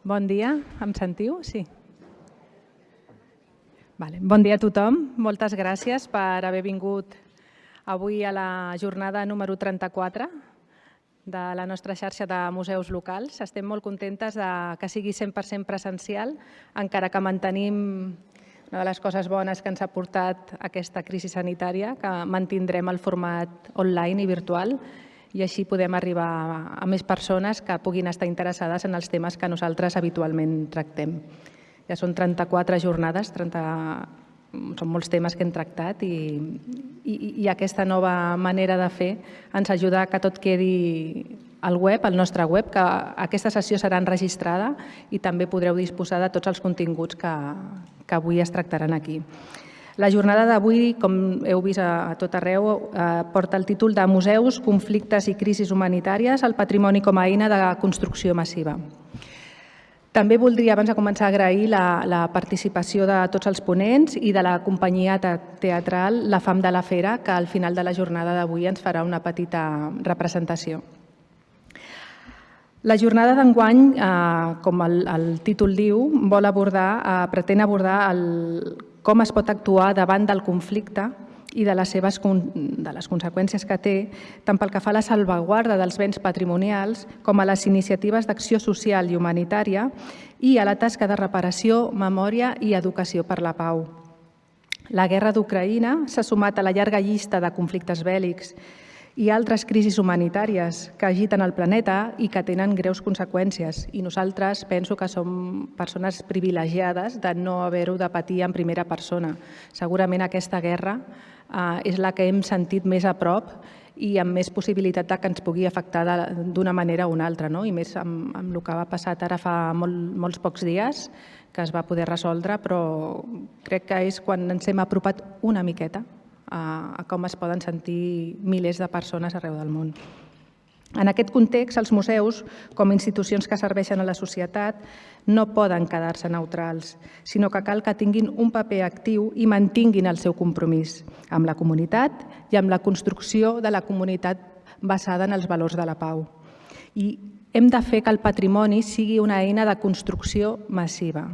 Bon dia, em sentiu? Sí. Vale. Bon dia a tothom, moltes gràcies per haver vingut avui a la jornada número 34 de la nostra xarxa de museus locals. Estem molt contentes de que sigui 100% presencial, encara que mantenim una de les coses bones que ens ha portat aquesta crisi sanitària, que mantindrem el format online i virtual i així podem arribar a més persones que puguin estar interessades en els temes que nosaltres habitualment tractem. Ja són 34 jornades, 30, són molts temes que hem tractat i, i, i aquesta nova manera de fer ens ajuda que tot quedi al web, al nostre web, que aquesta sessió serà enregistrada i també podreu disposar de tots els continguts que, que avui es tractaran aquí. La jornada d'avui, com heu vist a, tot arreu, eh, porta el títol de Museus, conflictes i crisis humanitàries, el patrimoni com a eina de construcció massiva. També voldria, abans de començar, agrair la, la participació de tots els ponents i de la companyia teatral La Fam de la Fera, que al final de la jornada d'avui ens farà una petita representació. La jornada d'enguany, eh, com el, el títol diu, vol abordar, eh, pretén abordar el, com es pot actuar davant del conflicte i de les, seves, de les conseqüències que té, tant pel que fa a la salvaguarda dels béns patrimonials com a les iniciatives d'acció social i humanitària i a la tasca de reparació, memòria i educació per la pau. La guerra d'Ucraïna s'ha sumat a la llarga llista de conflictes bèl·lics i altres crisis humanitàries que agiten el planeta i que tenen greus conseqüències. I nosaltres penso que som persones privilegiades de no haver-ho de patir en primera persona. Segurament aquesta guerra eh, és la que hem sentit més a prop i amb més possibilitat de que ens pugui afectar d'una manera o una altra, no? i més amb, amb el que va passar ara fa molt, molts pocs dies, que es va poder resoldre, però crec que és quan ens hem apropat una miqueta a, com es poden sentir milers de persones arreu del món. En aquest context, els museus, com a institucions que serveixen a la societat, no poden quedar-se neutrals, sinó que cal que tinguin un paper actiu i mantinguin el seu compromís amb la comunitat i amb la construcció de la comunitat basada en els valors de la pau. I hem de fer que el patrimoni sigui una eina de construcció massiva,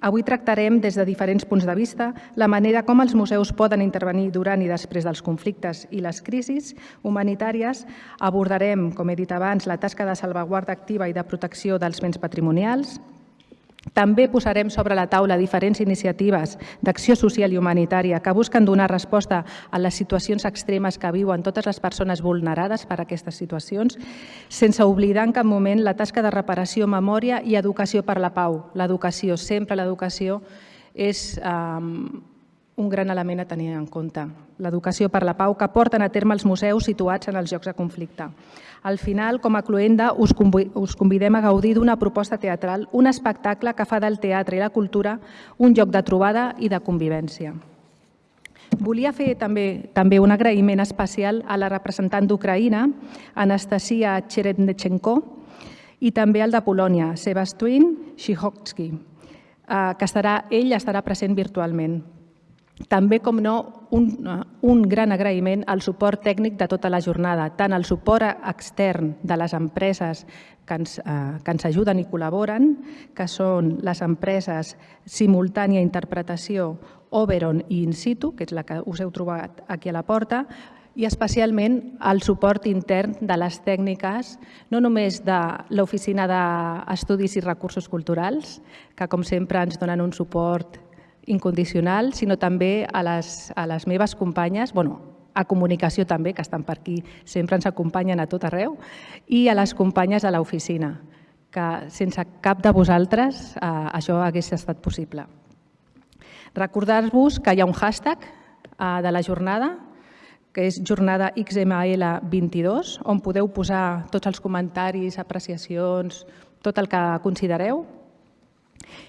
Avui tractarem des de diferents punts de vista la manera com els museus poden intervenir durant i després dels conflictes i les crisis humanitàries. Abordarem, com he dit abans, la tasca de salvaguarda activa i de protecció dels béns patrimonials, també posarem sobre la taula diferents iniciatives d'acció social i humanitària que busquen donar resposta a les situacions extremes que viuen totes les persones vulnerades per aquestes situacions, sense oblidar en cap moment la tasca de reparació, memòria i educació per la pau. L'educació, sempre l'educació, és um, un gran element a tenir en compte. L'educació per la pau que porten a terme els museus situats en els llocs de conflicte. Al final, com a cluenda, us convidem a gaudir d'una proposta teatral, un espectacle que fa del teatre i la cultura un lloc de trobada i de convivència. Volia fer també també un agraïment especial a la representant d'Ucraïna, Anastasia Cherednechenko, i també al de Polònia, Sebastian Shihotsky, eh, que estarà, ell estarà present virtualment. També, com no, un, un gran agraïment al suport tècnic de tota la jornada, tant al suport extern de les empreses que ens, eh, que ens ajuden i col·laboren, que són les empreses Simultània Interpretació, Oberon i In Situ, que és la que us heu trobat aquí a la porta, i especialment el suport intern de les tècniques, no només de l'Oficina d'Estudis i Recursos Culturals, que com sempre ens donen un suport incondicional, sinó també a les, a les meves companyes, bueno, a comunicació també, que estan per aquí, sempre ens acompanyen a tot arreu, i a les companyes de l'oficina, que sense cap de vosaltres eh, això hagués estat possible. Recordar-vos que hi ha un hashtag eh, de la jornada, que és jornada XML22, on podeu posar tots els comentaris, apreciacions, tot el que considereu,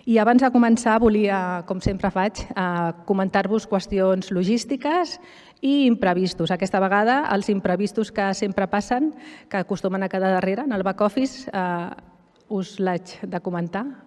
i abans de començar volia, com sempre faig, eh, comentar-vos qüestions logístiques i imprevistos. Aquesta vegada els imprevistos que sempre passen, que acostumen a quedar darrere en el back office, eh, us l'haig de comentar.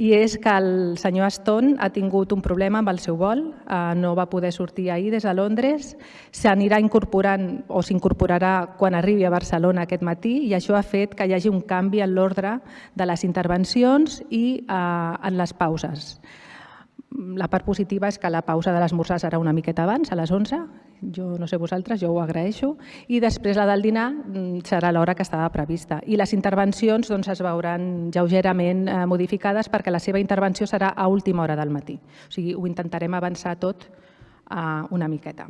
I és que el senyor Stone ha tingut un problema amb el seu vol, eh, no va poder sortir ahir des de Londres, s'anirà incorporant o s'incorporarà quan arribi a Barcelona aquest matí i això ha fet que hi hagi un canvi en l'ordre de les intervencions i eh, en les pauses. La part positiva és que la pausa de l'esmorzar serà una miqueta abans, a les 11, jo no sé vosaltres, jo ho agraeixo, i després la del dinar mm, serà l'hora que estava prevista. I les intervencions doncs, es veuran lleugerament eh, modificades perquè la seva intervenció serà a última hora del matí. O sigui, ho intentarem avançar tot eh, una miqueta.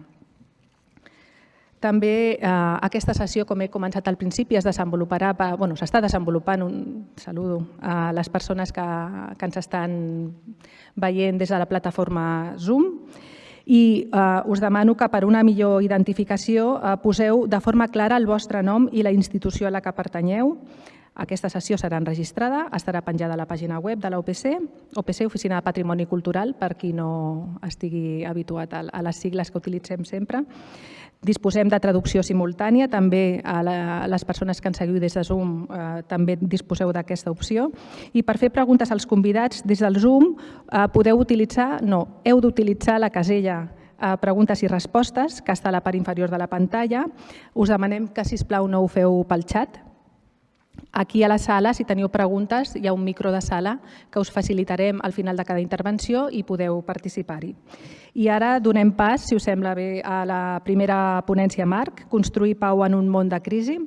També eh, aquesta sessió, com he començat al principi, es desenvoluparà, bueno, s'està desenvolupant, un saludo a les persones que, que ens estan veient des de la plataforma Zoom i eh, us demano que per una millor identificació eh, poseu de forma clara el vostre nom i la institució a la que pertanyeu. Aquesta sessió serà enregistrada, estarà penjada a la pàgina web de l'OPC, OPC, Oficina de Patrimoni Cultural, per qui no estigui habituat a les sigles que utilitzem sempre. Disposem de traducció simultània, també a, les persones que ens seguiu des de Zoom eh, també disposeu d'aquesta opció. I per fer preguntes als convidats des del Zoom eh, podeu utilitzar, no, heu d'utilitzar la casella eh, preguntes i respostes que està a la part inferior de la pantalla. Us demanem que, si plau no ho feu pel xat, Aquí a la sala, si teniu preguntes, hi ha un micro de sala que us facilitarem al final de cada intervenció i podeu participar-hi. I ara donem pas, si us sembla bé, a la primera ponència Marc, Construir pau en un món de crisi.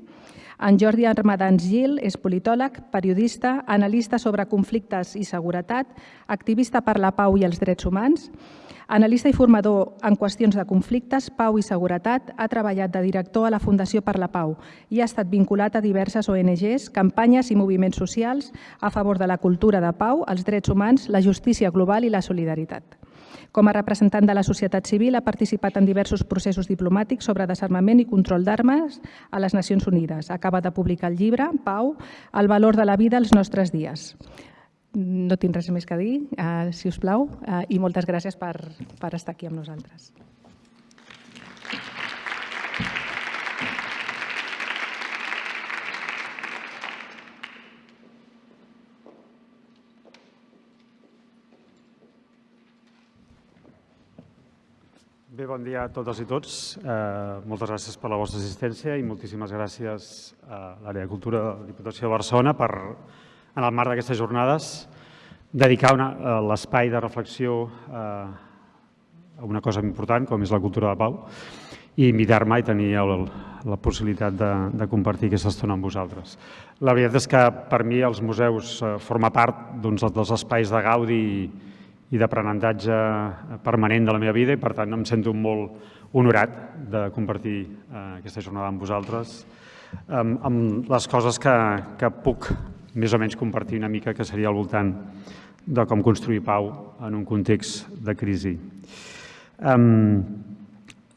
En Jordi Armadans Gil és politòleg, periodista, analista sobre conflictes i seguretat, activista per la pau i els drets humans, Analista i formador en qüestions de conflictes, pau i seguretat, ha treballat de director a la Fundació per la Pau i ha estat vinculat a diverses ONGs, campanyes i moviments socials a favor de la cultura de pau, els drets humans, la justícia global i la solidaritat. Com a representant de la societat civil, ha participat en diversos processos diplomàtics sobre desarmament i control d'armes a les Nacions Unides. Acaba de publicar el llibre, Pau, el valor de la vida als nostres dies. No tinc res més que dir, eh, si us plau, eh, i moltes gràcies per, per estar aquí amb nosaltres. Bé, bon dia a totes i tots. Eh, moltes gràcies per la vostra assistència i moltíssimes gràcies a l'àrea de cultura de la Diputació de Barcelona per en el marc d'aquestes jornades, dedicar eh, l'espai de reflexió eh, a una cosa important, com és la cultura de pau, i invitar-me i tenir el, la possibilitat de, de compartir aquesta estona amb vosaltres. La veritat és que per mi els museus eh, forma part doncs, dels espais de gaudi i, i d'aprenentatge permanent de la meva vida i per tant em sento molt honorat de compartir eh, aquesta jornada amb vosaltres amb, les coses que, que puc més o menys compartir una mica que seria al voltant de com construir pau en un context de crisi. Um,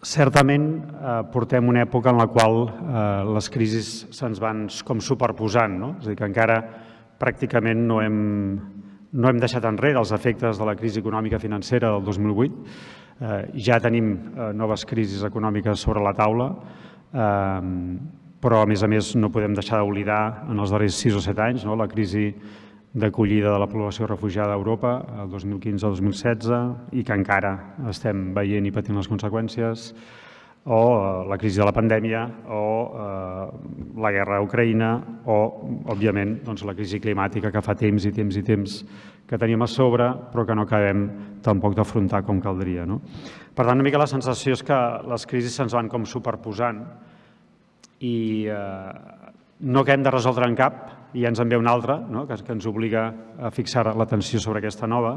certament eh, portem una època en la qual eh, les crisis se'ns van com superposant, no? és a dir, que encara pràcticament no hem, no hem deixat enrere els efectes de la crisi econòmica financera del 2008. Eh, ja tenim eh, noves crisis econòmiques sobre la taula. Eh, però a més a més no podem deixar d'oblidar en els darrers 6 o 7 anys no, la crisi d'acollida de la població refugiada a Europa el 2015-2016 i que encara estem veient i patint les conseqüències, o eh, la crisi de la pandèmia, o eh, la guerra a Ucraïna, o, òbviament, doncs, la crisi climàtica que fa temps i temps i temps que tenim a sobre, però que no acabem tampoc d'afrontar com caldria. No? Per tant, una mica la sensació és que les crisis se'ns van com superposant i eh, no que hem de resoldre en cap i ja ens en ve una altra, no? que, que ens obliga a fixar l'atenció sobre aquesta nova.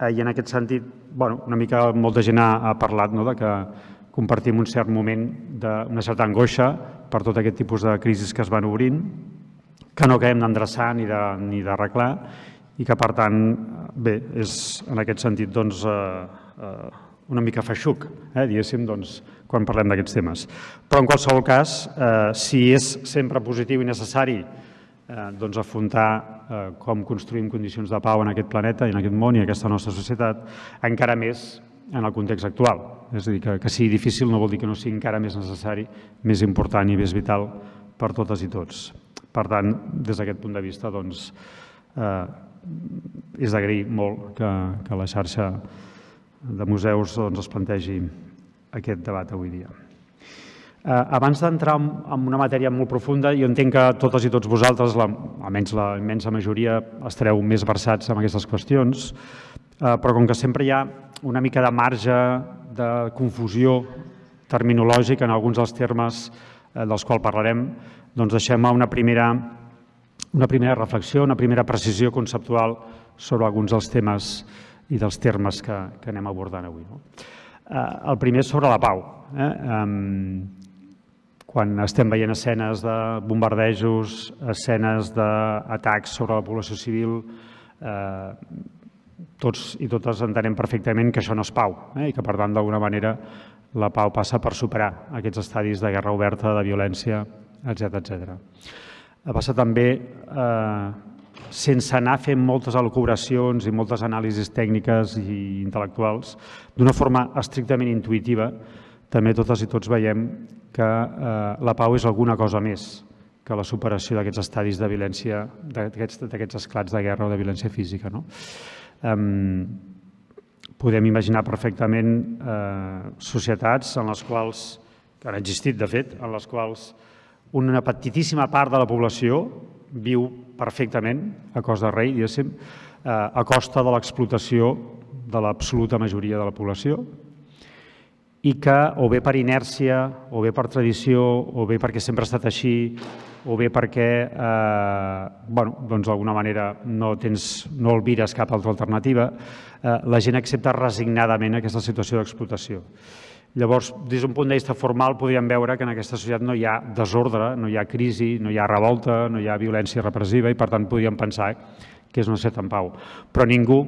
Eh, I en aquest sentit, bueno, una mica molta gent ha, ha parlat no? de que compartim un cert moment d'una certa angoixa per tot aquest tipus de crisis que es van obrint, que no acabem d'endreçar ni d'arreglar i que, per tant, bé, és en aquest sentit doncs, eh, eh, una mica feixuc, eh, diguéssim, doncs, quan parlem d'aquests temes. Però, en qualsevol cas, eh, si és sempre positiu i necessari eh, doncs afrontar eh, com construïm condicions de pau en aquest planeta i en aquest món i en aquesta nostra societat, encara més en el context actual. És a dir, que, que sigui difícil no vol dir que no sigui encara més necessari, més important i més vital per totes i tots. Per tant, des d'aquest punt de vista, doncs, eh, és d'agrair molt que, que la xarxa de museus doncs, es plantegi aquest debat avui dia. Eh, abans d'entrar en una matèria molt profunda, jo entenc que totes i tots vosaltres, la, almenys la immensa majoria, estareu més versats en aquestes qüestions, eh, però com que sempre hi ha una mica de marge de confusió terminològica en alguns dels termes eh, dels quals parlarem, doncs deixem una primera, una primera reflexió, una primera precisió conceptual sobre alguns dels temes i dels termes que, que anem abordant avui. No? el primer és sobre la pau. Eh? quan estem veient escenes de bombardejos, escenes d'atacs sobre la població civil, eh, tots i totes entenem perfectament que això no és pau eh, i que, per tant, d'alguna manera la pau passa per superar aquests estadis de guerra oberta, de violència, etc etc. Passa també, eh, sense anar fent moltes elucubracions i moltes anàlisis tècniques i intel·lectuals, d'una forma estrictament intuïtiva, també totes i tots veiem que eh, la pau és alguna cosa més que la superació d'aquests estadis de violència, d'aquests esclats de guerra o de violència física. No? Um, podem imaginar perfectament eh, societats en les quals, que han existit de fet, en les quals una petitíssima part de la població viu perfectament a cos de rei, diguéssim, eh, a costa de l'explotació de l'absoluta majoria de la població, i que o bé per inèrcia, o bé per tradició, o bé perquè sempre ha estat així, o bé perquè eh, bueno, doncs d'alguna manera no, tens, no olvires cap altra alternativa, eh, la gent accepta resignadament aquesta situació d'explotació. Llavors, des d'un punt de vista formal, podríem veure que en aquesta societat no hi ha desordre, no hi ha crisi, no hi ha revolta, no hi ha violència repressiva i, per tant, podríem pensar que és una societat en pau. Però ningú,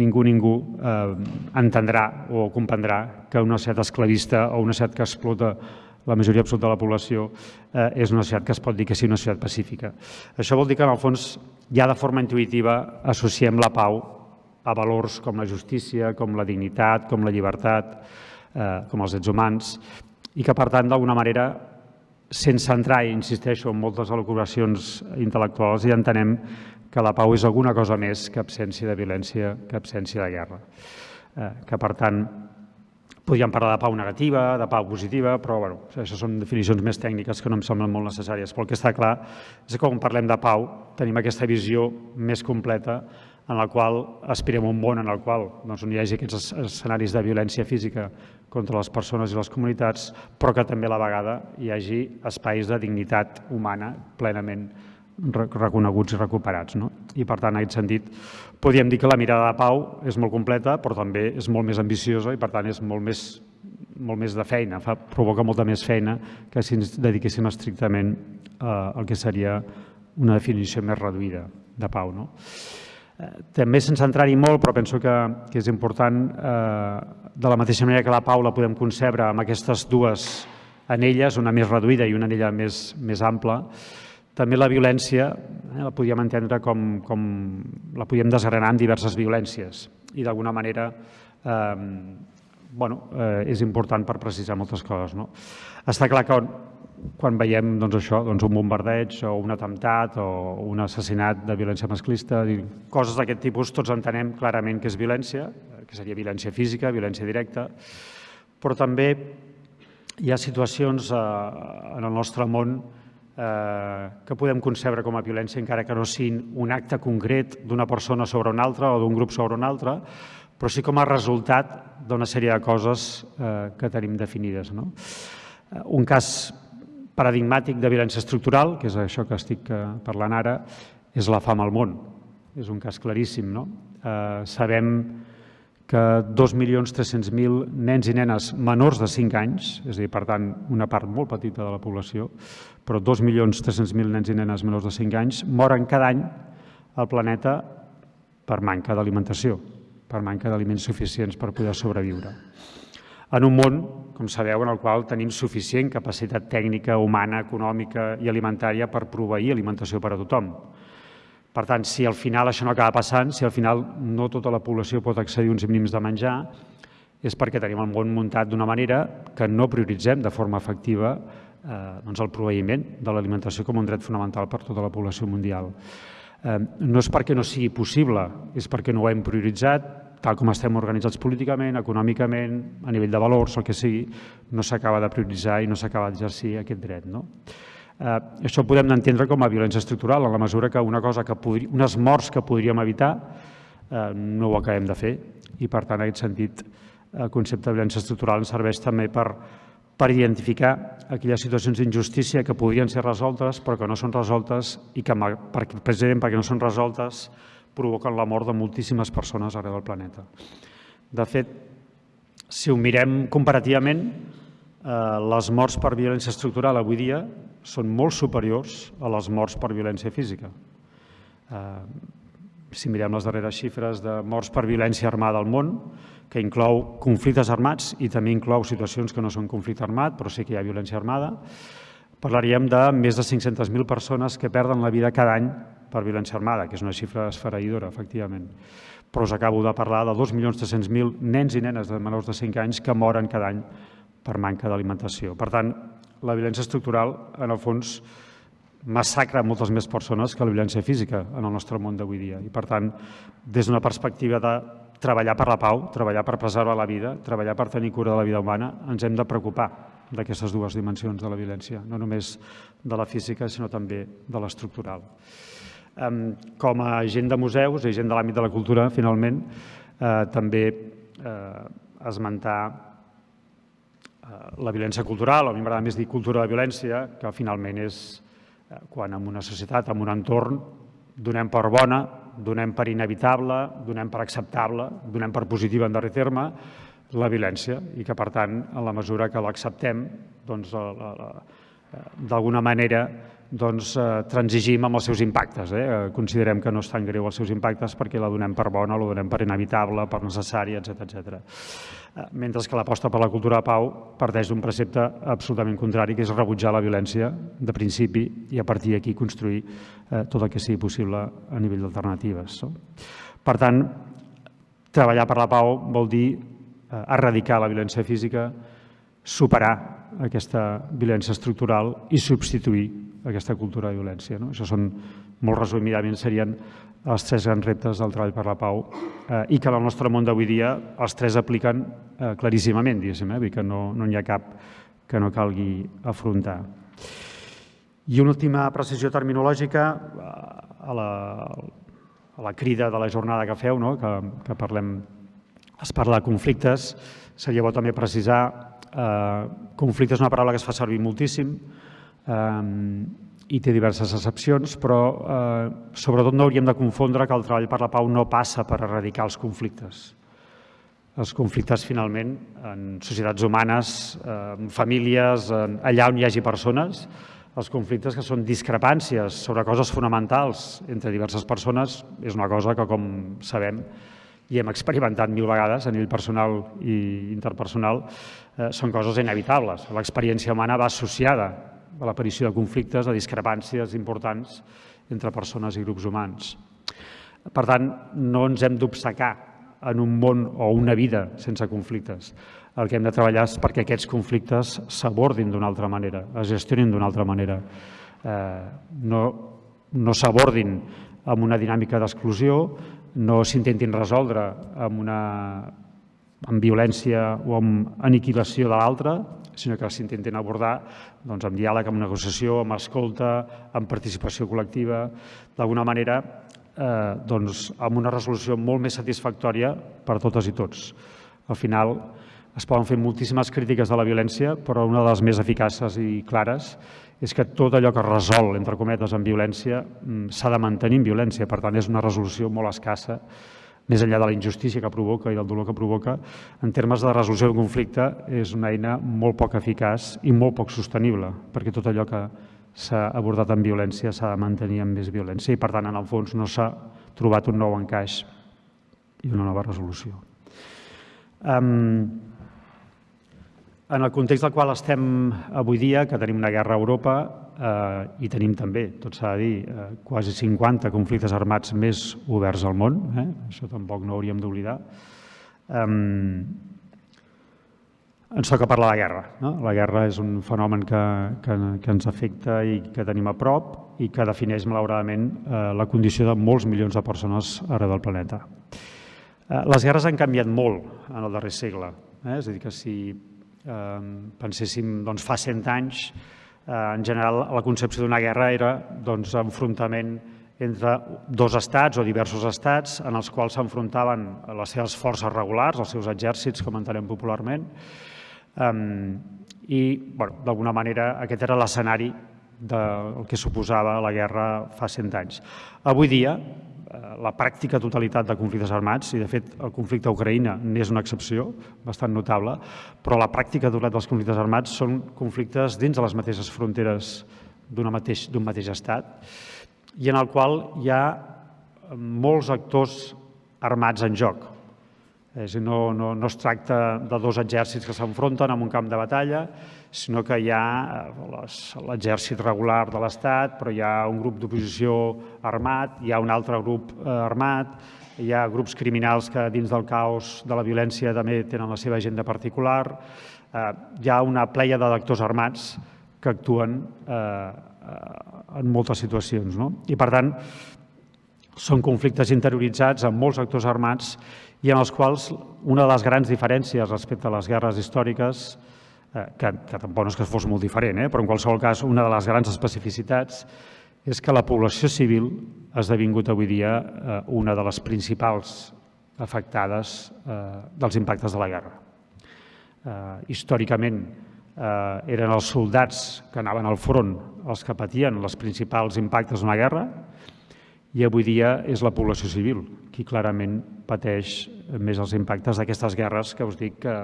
ningú, ningú eh, entendrà o comprendrà que una societat esclavista o una societat que explota la majoria absoluta de la població eh, és una societat que es pot dir que sigui una societat pacífica. Això vol dir que, en el fons, ja de forma intuïtiva associem la pau a valors com la justícia, com la dignitat, com la llibertat, eh, com els drets humans, i que, per tant, d'alguna manera, sense entrar, i insisteixo, en moltes elucubracions intel·lectuals, ja entenem que la pau és alguna cosa més que absència de violència, que absència de guerra. Eh, que, per tant, podríem parlar de pau negativa, de pau positiva, però bueno, això són definicions més tècniques que no em semblen molt necessàries. Però el que està clar és que quan parlem de pau tenim aquesta visió més completa en la qual aspirem un món en el qual doncs, hi hagi aquests escenaris de violència física contra les persones i les comunitats, però que també a la vegada hi hagi espais de dignitat humana plenament reconeguts i recuperats. No? I per tant, en aquest sentit, podríem dir que la mirada de pau és molt completa, però també és molt més ambiciosa i per tant és molt més, molt més de feina, fa, provoca molta més feina que si ens dediquéssim estrictament eh, al que seria una definició més reduïda de pau. No? També sense entrar-hi molt, però penso que, que és important, eh, de la mateixa manera que la pau la podem concebre amb aquestes dues anelles, una més reduïda i una anella més, més ampla, també la violència eh, la podíem entendre com, com la podíem desgranar en diverses violències i d'alguna manera eh, bueno, eh, és important per precisar moltes coses. No? Està clar que quan veiem doncs, això, doncs, un bombardeig o un atemptat o un assassinat de violència masclista, coses d'aquest tipus, tots entenem clarament que és violència, que seria violència física, violència directa, però també hi ha situacions eh, en el nostre món eh, que podem concebre com a violència encara que no siguin un acte concret d'una persona sobre una altra o d'un grup sobre una altra, però sí com a resultat d'una sèrie de coses eh, que tenim definides. No? Eh, un cas paradigmàtic de violència estructural, que és això que estic eh, parlant ara, és la fam al món. És un cas claríssim. No? Eh, sabem que 2.300.000 nens i nenes menors de 5 anys, és a dir, per tant, una part molt petita de la població, però 2.300.000 nens i nenes menors de 5 anys moren cada any al planeta per manca d'alimentació, per manca d'aliments suficients per poder sobreviure. En un món, com sabeu, en el qual tenim suficient capacitat tècnica, humana, econòmica i alimentària per proveir alimentació per a tothom. Per tant, si al final això no acaba passant, si al final no tota la població pot accedir a uns mínims de menjar, és perquè tenim el món muntat d'una manera que no prioritzem de forma efectiva eh, doncs el proveïment de l'alimentació com un dret fonamental per tota la població mundial. Eh, no és perquè no sigui possible, és perquè no ho hem prioritzat, tal com estem organitzats políticament, econòmicament, a nivell de valors, el que sigui, no s'acaba de prioritzar i no s'acaba d'exercir aquest dret. No? Eh, això ho podem entendre com a violència estructural, en la mesura que una cosa que podri, unes morts que podríem evitar eh, no ho acabem de fer i, per tant, en aquest sentit, el concepte de violència estructural ens serveix també per, per identificar aquelles situacions d'injustícia que podrien ser resoltes però que no són resoltes i que, precisament perquè no són resoltes, provoquen la mort de moltíssimes persones arreu del planeta. De fet, si ho mirem comparativament, eh, les morts per violència estructural avui dia són molt superiors a les morts per violència física. Eh, si mirem les darreres xifres de morts per violència armada al món, que inclou conflictes armats i també inclou situacions que no són conflicte armat, però sí que hi ha violència armada, parlaríem de més de 500.000 persones que perden la vida cada any per violència armada, que és una xifra esfereïdora, efectivament. Però us acabo de parlar de 2.300.000 nens i nenes de menors de 5 anys que moren cada any per manca d'alimentació. Per tant, la violència estructural, en el fons, massacra moltes més persones que la violència física en el nostre món d'avui dia. I, per tant, des d'una perspectiva de treballar per la pau, treballar per preservar la vida, treballar per tenir cura de la vida humana, ens hem de preocupar d'aquestes dues dimensions de la violència, no només de la física, sinó també de l'estructural. Com a gent de museus i gent de l'àmbit de la cultura, finalment, eh, també eh, esmentar eh, la violència cultural, a mi m'agrada més dir cultura de violència, que finalment és quan en una societat, en un entorn, donem per bona, donem per inevitable, donem per acceptable, donem per positiva en darrer terme, la violència i que, per tant, en la mesura que l'acceptem, doncs, d'alguna manera doncs, eh, transigim amb els seus impactes. Eh? eh? Considerem que no és tan greu els seus impactes perquè la donem per bona, la donem per inevitable, per necessària, etc etc. Eh, mentre que l'aposta per la cultura de pau parteix d'un precepte absolutament contrari, que és rebutjar la violència de principi i a partir d'aquí construir eh, tot el que sigui possible a nivell d'alternatives. No? Per tant, treballar per la pau vol dir eh, erradicar la violència física, superar aquesta violència estructural i substituir aquesta cultura de violència. No? Això són, molt resumidament, serien els tres grans reptes del treball per la pau eh, i que en el nostre món d'avui dia els tres apliquen eh, claríssimament, diguéssim, eh? que no, no n'hi ha cap que no calgui afrontar. I una última precisió terminològica eh, a la, a la crida de la jornada que feu, no? que, que parlem, es parla de conflictes, seria bo també precisar eh, conflicte és una paraula que es fa servir moltíssim, i té diverses excepcions, però eh, sobretot no hauríem de confondre que el treball per la pau no passa per erradicar els conflictes. Els conflictes, finalment, en societats humanes, en famílies, en, allà on hi hagi persones, els conflictes que són discrepàncies sobre coses fonamentals entre diverses persones és una cosa que, com sabem, i hem experimentat mil vegades a nivell personal i interpersonal, eh, són coses inevitables. L'experiència humana va associada a l'aparició de conflictes, de discrepàncies importants entre persones i grups humans. Per tant, no ens hem d'obsecar en un món o una vida sense conflictes. El que hem de treballar és perquè aquests conflictes s'abordin d'una altra manera, es gestionin d'una altra manera. Eh, no no s'abordin amb una dinàmica d'exclusió, no s'intentin resoldre amb una amb violència o amb aniquilació de l'altre, sinó que s'intenten abordar doncs, amb diàleg, amb negociació, amb escolta, amb participació col·lectiva, d'alguna manera eh, doncs, amb una resolució molt més satisfactòria per a totes i tots. Al final es poden fer moltíssimes crítiques de la violència, però una de les més eficaces i clares és que tot allò que es resol, entre cometes, en violència, mm, s'ha de mantenir en violència. Per tant, és una resolució molt escassa més enllà de la injustícia que provoca i del dolor que provoca, en termes de resolució del conflicte és una eina molt poc eficaç i molt poc sostenible, perquè tot allò que s'ha abordat amb violència s'ha de mantenir amb més violència i, per tant, en el fons no s'ha trobat un nou encaix i una nova resolució. Um, en el context del qual estem avui dia, que tenim una guerra a Europa, eh, i tenim també, tot s'ha de dir, eh, quasi 50 conflictes armats més oberts al món, eh? això tampoc no hauríem d'oblidar. Eh, ens toca parlar de guerra. No? La guerra és un fenomen que, que, que ens afecta i que tenim a prop i que defineix, malauradament, eh, la condició de molts milions de persones arreu del planeta. Eh, les guerres han canviat molt en el darrer segle. Eh? És a dir, que si penséssim doncs, fa 100 anys, eh, en general la concepció d'una guerra era doncs, enfrontament entre dos estats o diversos estats en els quals s'enfrontaven les seves forces regulars, els seus exèrcits, com entenem popularment, I, bueno, d'alguna manera, aquest era l'escenari del que suposava la guerra fa 100 anys. Avui dia, la pràctica totalitat de conflictes armats, i de fet el conflicte a Ucraïna n'és una excepció bastant notable, però la pràctica totalitat dels conflictes armats són conflictes dins de les mateixes fronteres d'un mateix, mateix estat i en el qual hi ha molts actors armats en joc. És dir, no, no, no es tracta de dos exèrcits que s'enfronten en un camp de batalla, sinó que hi ha eh, l'exèrcit regular de l'Estat, però hi ha un grup d'oposició armat, hi ha un altre grup eh, armat, hi ha grups criminals que dins del caos de la violència també tenen la seva agenda particular, eh, hi ha una pleia de lectors armats que actuen en moltes situacions. No? I, per tant, són conflictes interioritzats amb molts actors armats i en els quals una de les grans diferències respecte a les guerres històriques, eh, que, que tampoc no és que fos molt diferent, eh, però en qualsevol cas una de les grans especificitats és que la població civil ha esdevingut avui dia eh, una de les principals afectades eh, dels impactes de la guerra. Eh, històricament eh, eren els soldats que anaven al front els que patien els principals impactes d'una guerra, i avui dia és la població civil qui clarament pateix més els impactes d'aquestes guerres que us dic que,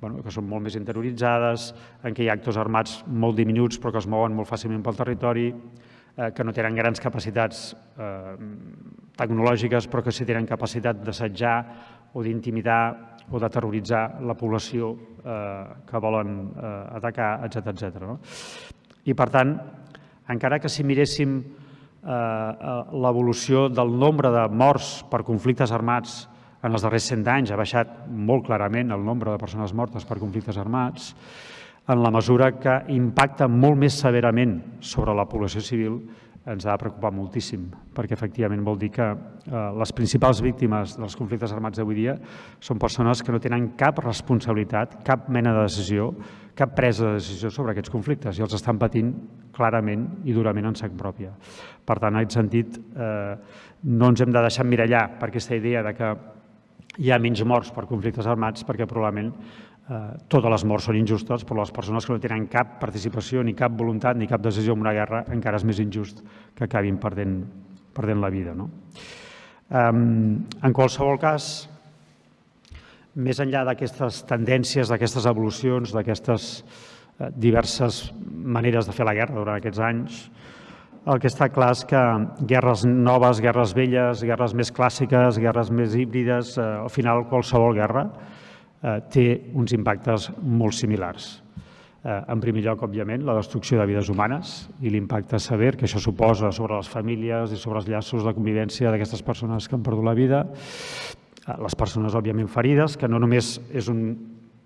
bueno, que són molt més interioritzades, en què hi ha actors armats molt diminuts però que es mouen molt fàcilment pel territori, eh, que no tenen grans capacitats eh, tecnològiques però que sí tenen capacitat d'assetjar o d'intimidar o de terroritzar la població eh, que volen eh, atacar, etc etc. No? I per tant, encara que si miréssim Eh, eh, l'evolució del nombre de morts per conflictes armats en els darrers 100 anys ha baixat molt clarament el nombre de persones mortes per conflictes armats, en la mesura que impacta molt més severament sobre la població civil ens ha de preocupar moltíssim, perquè efectivament vol dir que eh, les principals víctimes dels conflictes armats d'avui dia són persones que no tenen cap responsabilitat, cap mena de decisió, cap presa de decisió sobre aquests conflictes i els estan patint clarament i durament en sac pròpia. Per tant, en aquest sentit, eh, no ens hem de deixar mirallar per aquesta idea de que hi ha menys morts per conflictes armats perquè probablement Eh, totes les morts són injustes, però les persones que no tenen cap participació, ni cap voluntat, ni cap decisió en una guerra, encara és més injust que acabin perdent, perdent la vida. No? En qualsevol cas, més enllà d'aquestes tendències, d'aquestes evolucions, d'aquestes eh, diverses maneres de fer la guerra durant aquests anys, el que està clar és que guerres noves, guerres velles, guerres més clàssiques, guerres més híbrides, eh, al final qualsevol guerra, Eh, té uns impactes molt similars. Eh, en primer lloc, òbviament, la destrucció de vides humanes i l'impacte sever que això suposa sobre les famílies i sobre els llaços de convivència d'aquestes persones que han perdut la vida, eh, les persones, òbviament, ferides, que no només és un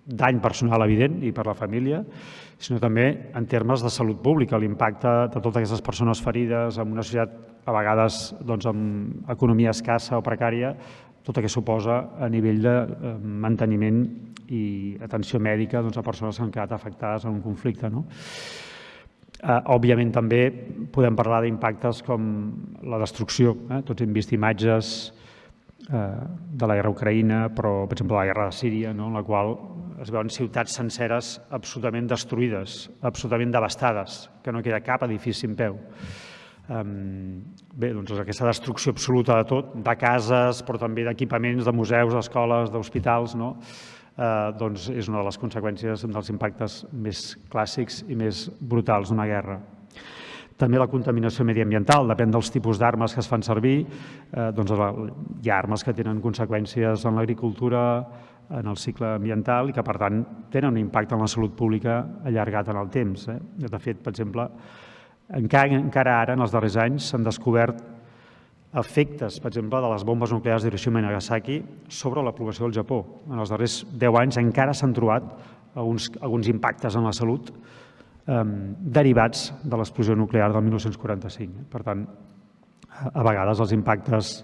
dany personal evident i per la família, sinó també en termes de salut pública, l'impacte de totes aquestes persones ferides en una societat a vegades doncs, amb economia escassa o precària, tot el que suposa a nivell de eh, manteniment i atenció mèdica doncs, a persones que han quedat afectades en un conflicte. No? Eh, òbviament també podem parlar d'impactes com la destrucció. Eh? Tots hem vist imatges de la guerra ucraïna, però per exemple la guerra de Síria, no? en la qual es veuen ciutats senceres absolutament destruïdes, absolutament devastades, que no queda cap edifici en peu. Bé, doncs aquesta destrucció absoluta de tot, de cases, però també d'equipaments, de museus, d'escoles, d'hospitals, no? eh, doncs és una de les conseqüències dels impactes més clàssics i més brutals d'una guerra. També la contaminació mediambiental, depèn dels tipus d'armes que es fan servir, eh, doncs hi ha armes que tenen conseqüències en l'agricultura, en el cicle ambiental i que, per tant, tenen un impacte en la salut pública allargat en el temps. Eh? De fet, per exemple, encara, encara ara, en els darrers anys, s'han descobert efectes, per exemple, de les bombes nuclears d'Hiroshima i Nagasaki sobre la població del Japó. En els darrers 10 anys encara s'han trobat alguns, alguns impactes en la salut eh, derivats de l'explosió nuclear del 1945. Per tant, a vegades els impactes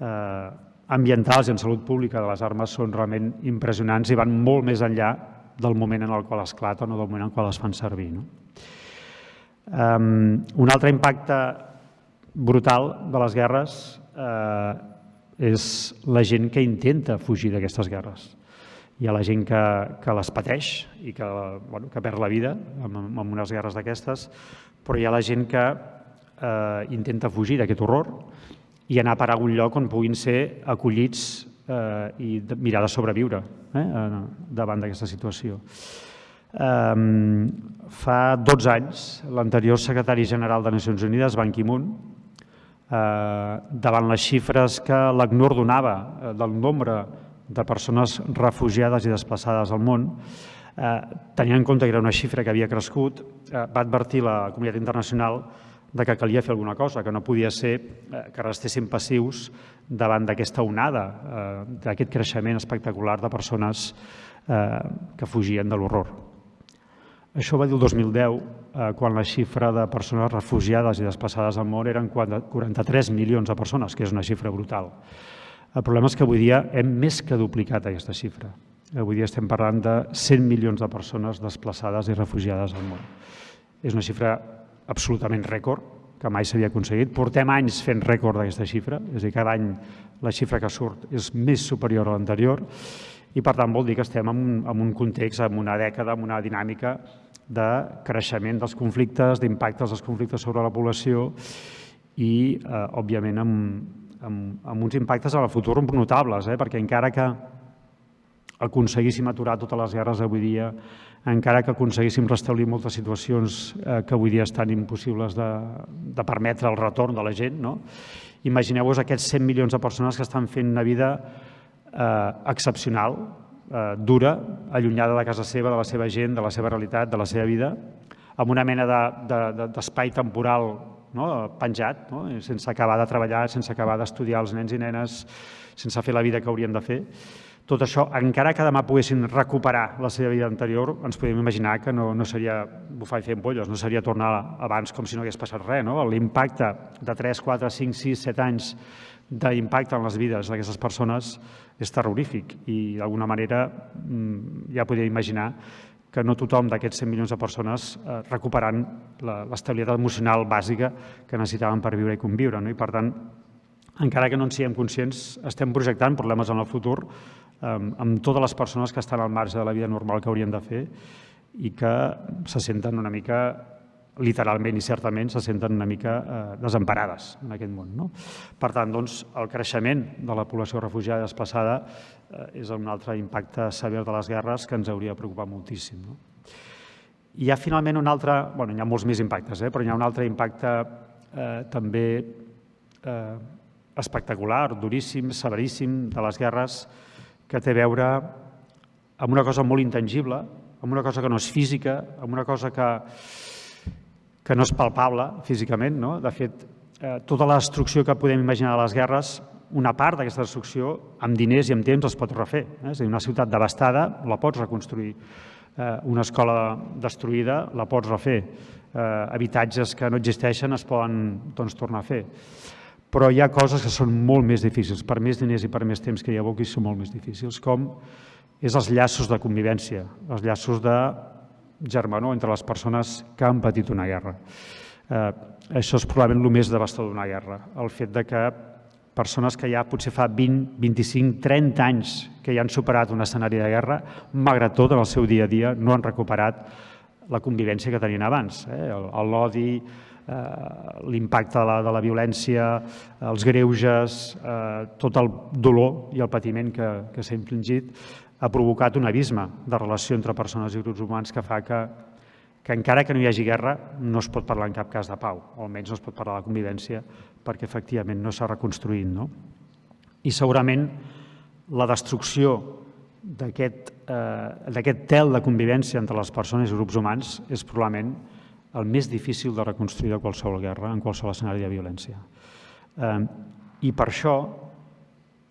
eh, ambientals i en salut pública de les armes són realment impressionants i van molt més enllà del moment en el qual esclaten o del moment en el qual es fan servir. No? Um, un altre impacte brutal de les guerres eh, és la gent que intenta fugir d'aquestes guerres. Hi ha la gent que, que les pateix i que, bueno, que perd la vida en, en unes guerres d'aquestes, però hi ha la gent que eh, intenta fugir d'aquest horror i anar a parar a algun lloc on puguin ser acollits eh, i mirar de sobreviure eh, davant d'aquesta situació. Um, fa 12 anys, l'anterior secretari general de Nacions Unides, Ban Ki-moon, eh, davant les xifres que l'ACNUR donava eh, del nombre de persones refugiades i desplaçades al món, eh, tenint en compte que era una xifra que havia crescut, eh, va advertir la comunitat internacional de que calia fer alguna cosa, que no podia ser eh, que restessin passius davant d'aquesta onada, eh, d'aquest creixement espectacular de persones eh, que fugien de l'horror. Això va dir el 2010, eh, quan la xifra de persones refugiades i desplaçades al món eren 43 milions de persones, que és una xifra brutal. El problema és que avui dia hem més que duplicat aquesta xifra. Avui dia estem parlant de 100 milions de persones desplaçades i refugiades al món. És una xifra absolutament rècord, que mai s'havia aconseguit. Portem anys fent rècord d'aquesta xifra, és a dir, cada any la xifra que surt és més superior a l'anterior i per tant vol dir que estem en un, en un context, en una dècada, en una dinàmica de creixement dels conflictes, d'impactes dels conflictes sobre la població i, eh, òbviament, amb, amb, amb uns impactes a la futur notables, eh? perquè encara que aconseguíssim aturar totes les guerres avui dia, encara que aconseguíssim restablir moltes situacions eh, que avui dia estan impossibles de, de permetre el retorn de la gent, no? imagineu-vos aquests 100 milions de persones que estan fent una vida eh, excepcional, eh, dura, allunyada de casa seva, de la seva gent, de la seva realitat, de la seva vida, amb una mena d'espai de, de, temporal no? penjat, no? sense acabar de treballar, sense acabar d'estudiar els nens i nenes, sense fer la vida que haurien de fer. Tot això, encara que demà poguessin recuperar la seva vida anterior, ens podem imaginar que no, no seria bufar i fer empolles, no seria tornar abans com si no hagués passat res. No? L'impacte de 3, 4, 5, 6, 7 anys d'impacte en les vides d'aquestes persones és terrorífic i d'alguna manera mm, ja podria imaginar que no tothom d'aquests 100 milions de persones eh, recuperant l'estabilitat emocional bàsica que necessitaven per viure i conviure. No? I per tant, encara que no en siguem conscients, estem projectant problemes en el futur eh, amb totes les persones que estan al marge de la vida normal que haurien de fer i que se senten una mica literalment i certament se senten una mica eh, desemparades en aquest món. No? Per tant, doncs, el creixement de la població refugiada desplaçada eh, és un altre impacte sever de les guerres que ens hauria de preocupar moltíssim. No? Hi ha finalment un altre, bueno, hi ha molts més impactes, eh, però hi ha un altre impacte eh, també eh, espectacular, duríssim, severíssim de les guerres que té a veure amb una cosa molt intangible, amb una cosa que no és física, amb una cosa que, que no és palpable físicament. No? De fet, eh, tota la destrucció que podem imaginar de les guerres, una part d'aquesta destrucció, amb diners i amb temps, es pot refer. Eh? És a dir, una ciutat devastada la pots reconstruir. Eh, una escola destruïda la pots refer. Eh, habitatges que no existeixen es poden doncs, tornar a fer. Però hi ha coses que són molt més difícils. Per més diners i per més temps que hi aboquis són molt més difícils, com és els llaços de convivència, els llaços de germanor entre les persones que han patit una guerra. Eh, això és probablement el més devastador d'una guerra, el fet de que persones que ja potser fa 20, 25, 30 anys que ja han superat un escenari de guerra, malgrat tot, en el seu dia a dia, no han recuperat la convivència que tenien abans. Eh? L'odi, eh, l'impacte de, la, de la violència, els greuges, eh, tot el dolor i el patiment que, que s'ha infligit, ha provocat un abisme de relació entre persones i grups humans que fa que, que encara que no hi hagi guerra no es pot parlar en cap cas de pau, o almenys no es pot parlar de convivència perquè efectivament no s'ha reconstruït. No? I segurament la destrucció d'aquest eh, tel de convivència entre les persones i grups humans és probablement el més difícil de reconstruir de qualsevol guerra, en qualsevol escenari de violència. Eh, I per això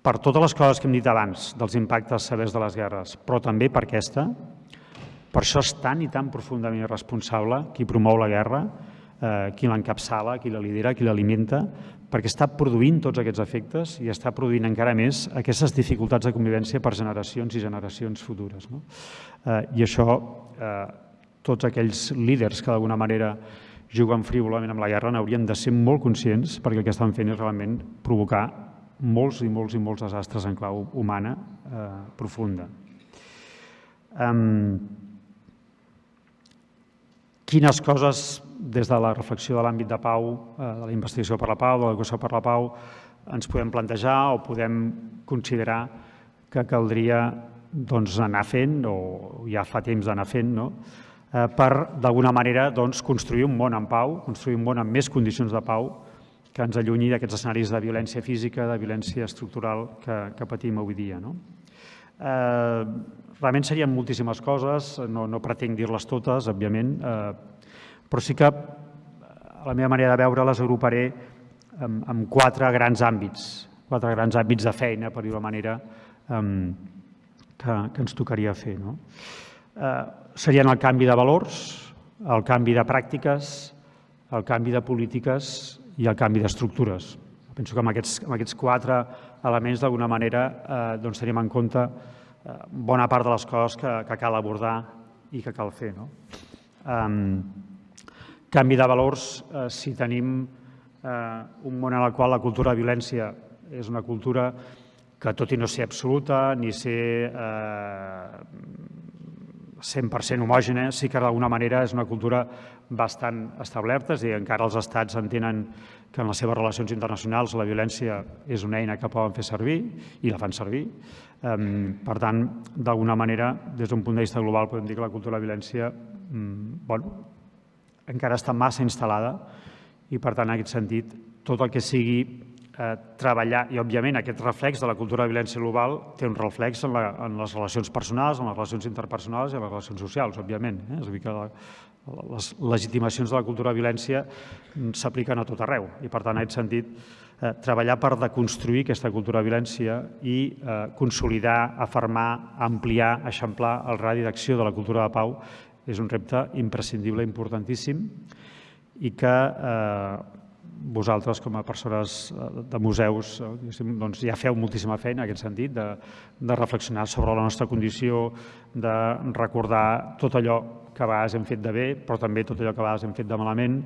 per totes les coses que hem dit abans dels impactes severs de les guerres, però també per aquesta, Per això és tan i tan profundament irresponsable qui promou la guerra, eh, qui l'encapçala, qui la lidera, qui l'alimenta, perquè està produint tots aquests efectes i està produint encara més aquestes dificultats de convivència per generacions i generacions futures. No? Eh, I això, eh, tots aquells líders que d'alguna manera juguen frívolament amb la guerra n'haurien de ser molt conscients perquè el que estan fent és realment provocar molts i molts i molts desastres en clau humana eh, profunda. Um, quines coses des de la reflexió de l'àmbit de pau, eh, de la investigació per la pau, de l'educació per la pau, ens podem plantejar o podem considerar que caldria doncs, anar fent, o ja fa temps d'anar fent, no? eh, per d'alguna manera doncs, construir un món en pau, construir un món amb més condicions de pau que ens allunyi d'aquests escenaris de violència física, de violència estructural que, que patim avui dia. No? Eh, realment serien moltíssimes coses, no, no pretenc dir-les totes, òbviament, eh, però sí que a la meva manera de veure les agruparé en, en quatre grans àmbits, quatre grans àmbits de feina, per dir-ho manera, eh, que, que ens tocaria fer. No? Eh, serien el canvi de valors, el canvi de pràctiques, el canvi de polítiques i el canvi d'estructures. Penso que amb aquests, amb aquests quatre elements, d'alguna manera, eh, doncs tenim en compte eh, bona part de les coses que, que cal abordar i que cal fer. No? Um, canvi de valors, eh, si tenim eh, un món en el qual la cultura de violència és una cultura que, tot i no ser absoluta, ni ser eh, 100% homògena, sí que d'alguna manera és una cultura bastant a dir, encara els estats entenen que en les seves relacions internacionals la violència és una eina que poden fer servir i la fan servir. Per tant, d'alguna manera, des d'un punt de vista global, podem dir que la cultura de la violència mm, bueno, encara està massa instal·lada i, per tant, en aquest sentit, tot el que sigui eh, treballar, i òbviament aquest reflex de la cultura de violència global té un reflex en, la, en les relacions personals, en les relacions interpersonals i en les relacions socials, òbviament. Eh? És a dir, que la, les legitimacions de la cultura de violència s'apliquen a tot arreu i, per tant, en aquest sentit, eh, treballar per deconstruir aquesta cultura de violència i eh, consolidar, afermar, ampliar, eixamplar el radi d'acció de la cultura de pau és un repte imprescindible, importantíssim i que eh, vosaltres, com a persones eh, de museus, eh, doncs ja feu moltíssima feina en aquest sentit, de, de reflexionar sobre la nostra condició, de recordar tot allò que a vegades hem fet de bé, però també tot allò que a vegades hem fet de malament,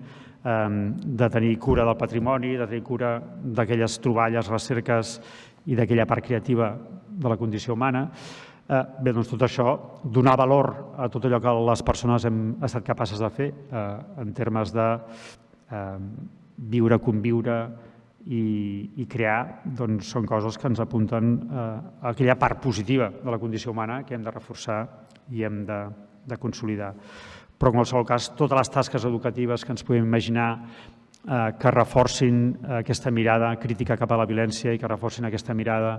de tenir cura del patrimoni, de tenir cura d'aquelles troballes, recerques i d'aquella part creativa de la condició humana. Eh, bé, doncs tot això, donar valor a tot allò que les persones hem estat capaces de fer en termes de viure, conviure i, i crear doncs, són coses que ens apunten a aquella part positiva de la condició humana que hem de reforçar i hem de, de consolidar. Però en qualsevol cas, totes les tasques educatives que ens podem imaginar eh, que reforcin aquesta mirada crítica cap a la violència i que reforcin aquesta mirada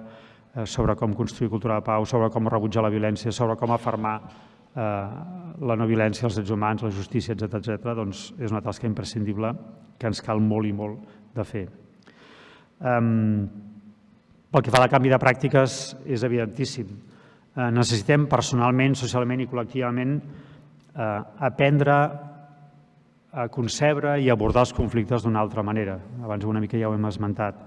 eh, sobre com construir cultura de pau, sobre com rebutjar la violència, sobre com afermar eh, la no violència, els drets humans, la justícia, etc etc, doncs és una tasca imprescindible que ens cal molt i molt de fer. Pel que fa a la canvi de pràctiques, és evidentíssim. Uh, necessitem personalment, socialment i col·lectivament uh, aprendre a concebre i abordar els conflictes d'una altra manera. Abans una mica ja ho hem esmentat.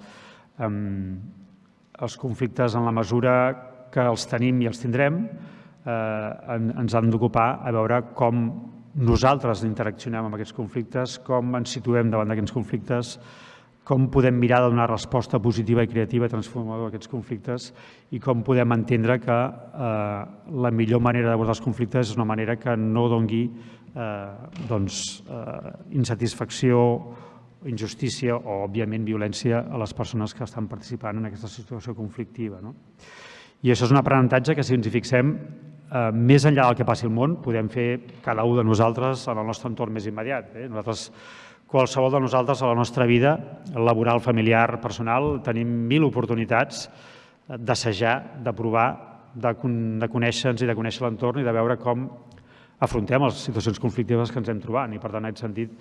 Els conflictes, en la mesura que els tenim i els tindrem, eh, ens han d'ocupar a veure com nosaltres interaccionem amb aquests conflictes, com ens situem davant d'aquests conflictes, com podem mirar de donar resposta positiva i creativa transformadora a aquests conflictes i com podem entendre que eh, la millor manera d'abordar els conflictes és una manera que no dongui eh, doncs, eh, insatisfacció, injustícia o, òbviament, violència a les persones que estan participant en aquesta situació conflictiva. No? I això és un aprenentatge que, si ens hi fixem, eh, més enllà del que passi al món, podem fer cada un de nosaltres en el nostre entorn més immediat. Eh? Nosaltres, qualsevol de nosaltres a la nostra vida laboral, familiar, personal, tenim mil oportunitats d'assajar, de provar, de, de conèixer-nos i de conèixer l'entorn i de veure com afrontem les situacions conflictives que ens hem trobat. I, per tant, en aquest sentit,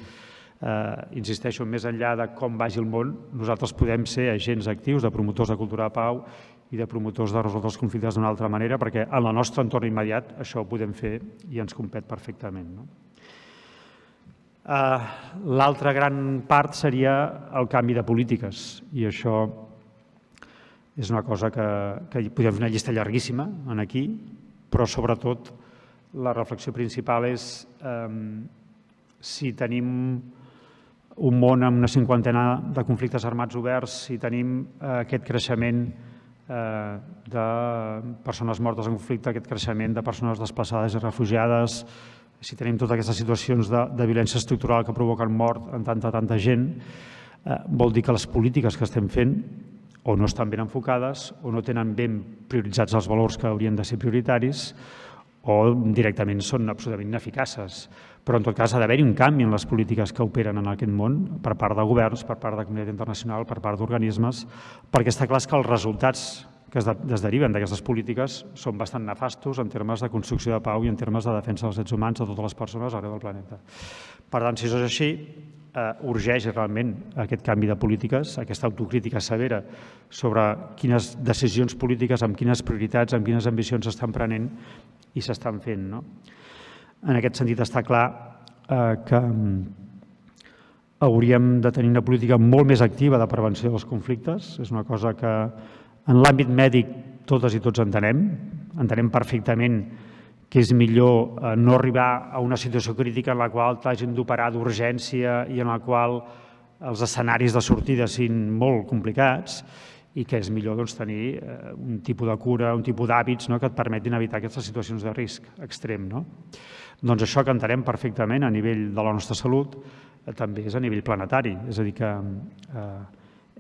eh, insisteixo, més enllà de com vagi el món, nosaltres podem ser agents actius de promotors de cultura de pau i de promotors de resoldre els conflictes d'una altra manera, perquè en el nostre entorn immediat això ho podem fer i ens compet perfectament. No? Uh, L'altra gran part seria el canvi de polítiques i això és una cosa que, que podem fer una llista llarguíssima en aquí, però sobretot la reflexió principal és eh, si tenim un món amb una cinquantena de conflictes armats oberts, si tenim eh, aquest creixement eh, de persones mortes en conflicte, aquest creixement de persones desplaçades i refugiades, si tenim totes aquestes situacions de, de violència estructural que provoquen mort en tanta, tanta gent, eh, vol dir que les polítiques que estem fent o no estan ben enfocades o no tenen ben prioritzats els valors que haurien de ser prioritaris o directament són absolutament ineficaces. Però en tot cas ha d'haver-hi un canvi en les polítiques que operen en aquest món per part de governs, per part de comunitat internacional, per part d'organismes, perquè està clar que els resultats que es deriven d'aquestes polítiques són bastant nefastos en termes de construcció de pau i en termes de defensa dels drets humans de totes les persones arreu del planeta. Per tant, si això és així, eh, urgeix realment aquest canvi de polítiques, aquesta autocrítica severa sobre quines decisions polítiques, amb quines prioritats, amb quines ambicions s'estan prenent i s'estan fent. No? En aquest sentit està clar eh, que mm, hauríem de tenir una política molt més activa de prevenció dels conflictes. És una cosa que en l'àmbit mèdic totes i tots entenem. Entenem perfectament que és millor eh, no arribar a una situació crítica en la qual t'hagin d'operar d'urgència i en la qual els escenaris de sortida siguin molt complicats i que és millor doncs, tenir eh, un tipus de cura, un tipus d'hàbits no, que et permetin evitar aquestes situacions de risc extrem. No? Doncs això que entenem perfectament a nivell de la nostra salut eh, també és a nivell planetari, és a dir que eh,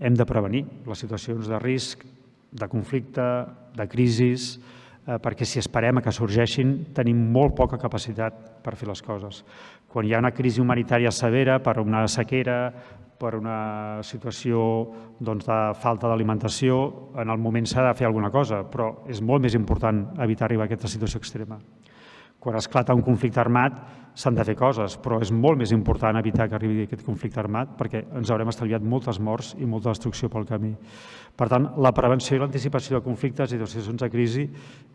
hem de prevenir les situacions de risc, de conflicte, de crisis, perquè si esperem que sorgeixin tenim molt poca capacitat per fer les coses. Quan hi ha una crisi humanitària severa per una sequera, per una situació doncs, de falta d'alimentació, en el moment s'ha de fer alguna cosa, però és molt més important evitar arribar a aquesta situació extrema. Quan esclata un conflicte armat s'han de fer coses, però és molt més important evitar que arribi aquest conflicte armat perquè ens haurem estalviat moltes morts i molta destrucció pel camí. Per tant, la prevenció i l'anticipació de conflictes i de situacions de crisi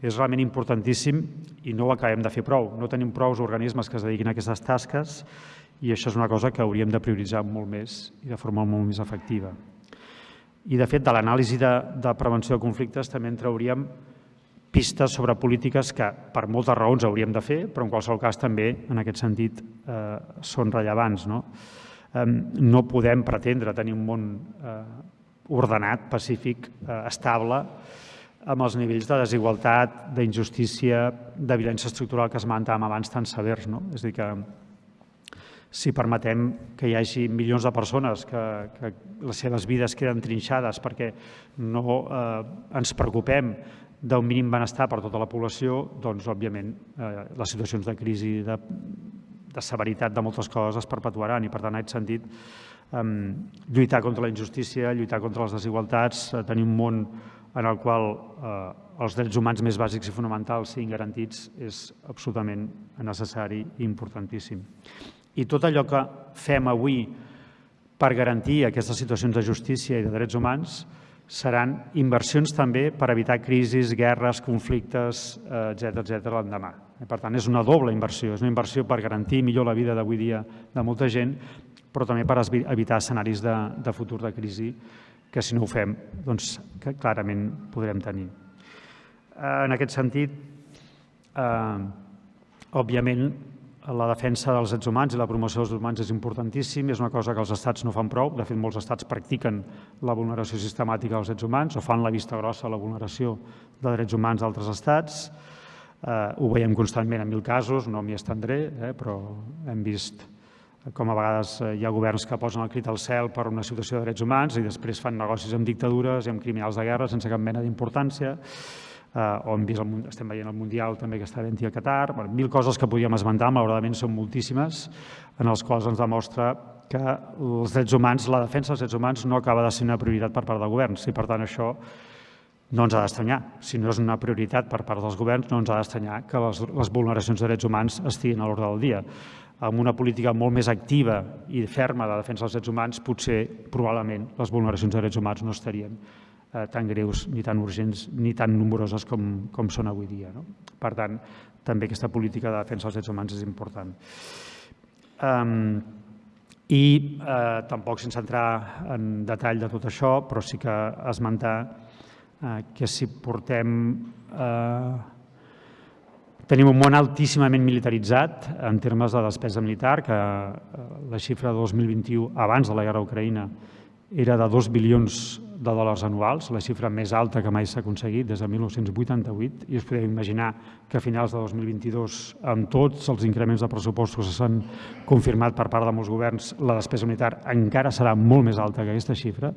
és realment importantíssim i no ho acabem de fer prou. No tenim prou organismes que es dediquin a aquestes tasques i això és una cosa que hauríem de prioritzar molt més i de forma molt més efectiva. I, de fet, de l'anàlisi de, de prevenció de conflictes també en trauríem pistes sobre polítiques que per moltes raons hauríem de fer, però en qualsevol cas també, en aquest sentit, eh, són rellevants. No? Eh, no podem pretendre tenir un món eh, ordenat, pacífic, eh, estable, amb els nivells de desigualtat, d'injustícia, de violència estructural que esmentàvem abans tan severs. No? És a dir, que si permetem que hi hagi milions de persones que, que les seves vides queden trinxades perquè no eh, ens preocupem d'un mínim benestar per tota la població, doncs, òbviament, eh, les situacions de crisi, de, de severitat de moltes coses es perpetuaran i, per tant, en aquest sentit, lluitar contra la injustícia, lluitar contra les desigualtats, eh, tenir un món en el qual eh, els drets humans més bàsics i fonamentals siguin garantits és absolutament necessari i importantíssim. I tot allò que fem avui per garantir aquestes situacions de justícia i de drets humans seran inversions també per evitar crisis, guerres, conflictes, etc eh, etc l'endemà. Per tant, és una doble inversió. És una inversió per garantir millor la vida d'avui dia de molta gent, però també per evitar escenaris de, de futur de crisi que si no ho fem, doncs que clarament podrem tenir. Eh, en aquest sentit, eh, òbviament, la defensa dels drets humans i la promoció dels drets humans és importantíssim, és una cosa que els estats no fan prou, de fet molts estats practiquen la vulneració sistemàtica dels drets humans o fan la vista grossa a la vulneració de drets humans d'altres estats, eh, ho veiem constantment en mil casos, no m'hi estendré, eh, però hem vist com a vegades eh, hi ha governs que posen el crit al cel per una situació de drets humans i després fan negocis amb dictadures i amb criminals de guerra sense cap mena d'importància, eh, hem vist el, estem veient el Mundial també que està havent a Qatar, bueno, mil coses que podríem esmentar, malauradament són moltíssimes, en els quals ens demostra que els drets humans, la defensa dels drets humans no acaba de ser una prioritat per part del govern, i per tant això no ens ha d'estranyar. Si no és una prioritat per part dels governs, no ens ha d'estranyar que les, les vulneracions de drets humans estiguin a l'ordre del dia. Amb una política molt més activa i ferma de defensa dels drets humans, potser, probablement, les vulneracions de drets humans no estarien eh, tan greus, ni tan urgents, ni tan nombroses com, com són avui dia. No? Per tant, també aquesta política de defensa dels drets humans és important. Um, I eh, tampoc sense entrar en detall de tot això, però sí que esmentar eh, que si portem eh, Tenim un món altíssimament militaritzat en termes de despesa militar, que eh, la xifra de 2021, abans de la guerra a Ucraïna, era de 2 bilions de dòlars anuals, la xifra més alta que mai s'ha aconseguit des de 1988, i us podeu imaginar que a finals de 2022, amb tots els increments de pressupostos que s'han confirmat per part de molts governs, la despesa militar encara serà molt més alta que aquesta xifra.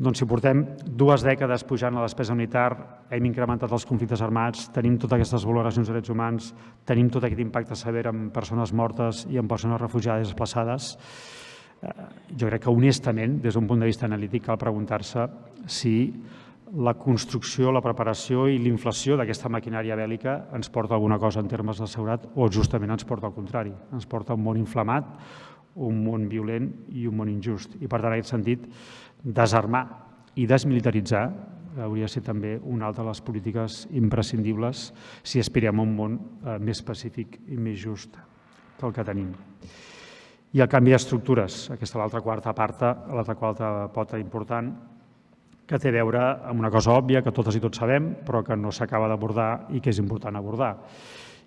Doncs si portem dues dècades pujant la despesa militar, hem incrementat els conflictes armats, tenim totes aquestes valoracions de drets humans, tenim tot aquest impacte sever en persones mortes i en persones refugiades desplaçades, jo crec que honestament, des d'un punt de vista analític, cal preguntar-se si la construcció, la preparació i l'inflació d'aquesta maquinària bèl·lica ens porta alguna cosa en termes de seguretat o justament ens porta al contrari, ens porta un món inflamat, un món violent i un món injust. I per tant, en aquest sentit, desarmar i desmilitaritzar hauria de ser també una altra de les polítiques imprescindibles si aspirem a un món eh, més pacífic i més just que el que tenim. I el canvi d'estructures, aquesta l'altra quarta parta, l'altra quarta pota important, que té a veure amb una cosa òbvia que totes i tots sabem, però que no s'acaba d'abordar i que és important abordar.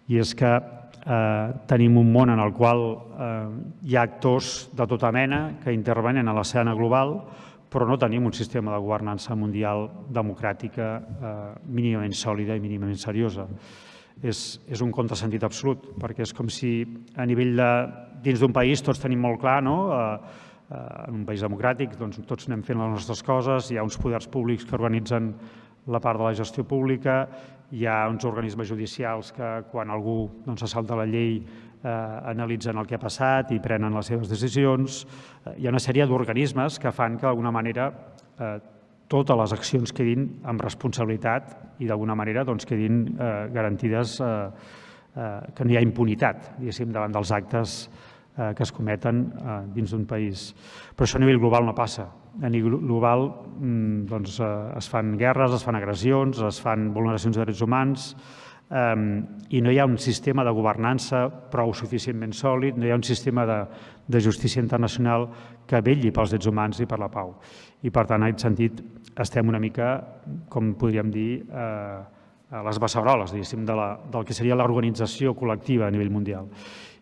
I és que eh, tenim un món en el qual eh, hi ha actors de tota mena que intervenen a l'escena global, però no tenim un sistema de governança mundial democràtica eh, mínimament sòlida i mínimament seriosa. És, és un contrasentit absolut, perquè és com si a nivell de, dins d'un país tots tenim molt clar, no? Eh, eh, en un país democràtic doncs, tots anem fent les nostres coses, hi ha uns poders públics que organitzen la part de la gestió pública, hi ha uns organismes judicials que quan algú doncs, se salta la llei eh, analitzen el que ha passat i prenen les seves decisions. Eh, hi ha una sèrie d'organismes que fan que d'alguna manera eh, totes les accions quedin amb responsabilitat i d'alguna manera doncs, quedin eh, garantides eh, eh, que no hi ha impunitat davant dels actes eh, que es cometen eh, dins d'un país. Però això a nivell global no passa. A nivell global mm, doncs, eh, es fan guerres, es fan agressions, es fan vulneracions de drets humans, i no hi ha un sistema de governança prou suficientment sòlid, no hi ha un sistema de, de justícia internacional que velli pels drets humans i per la pau. I, per tant, en aquest sentit, estem una mica, com podríem dir, eh, a les beceroles, diguéssim, de la, del que seria l'organització col·lectiva a nivell mundial.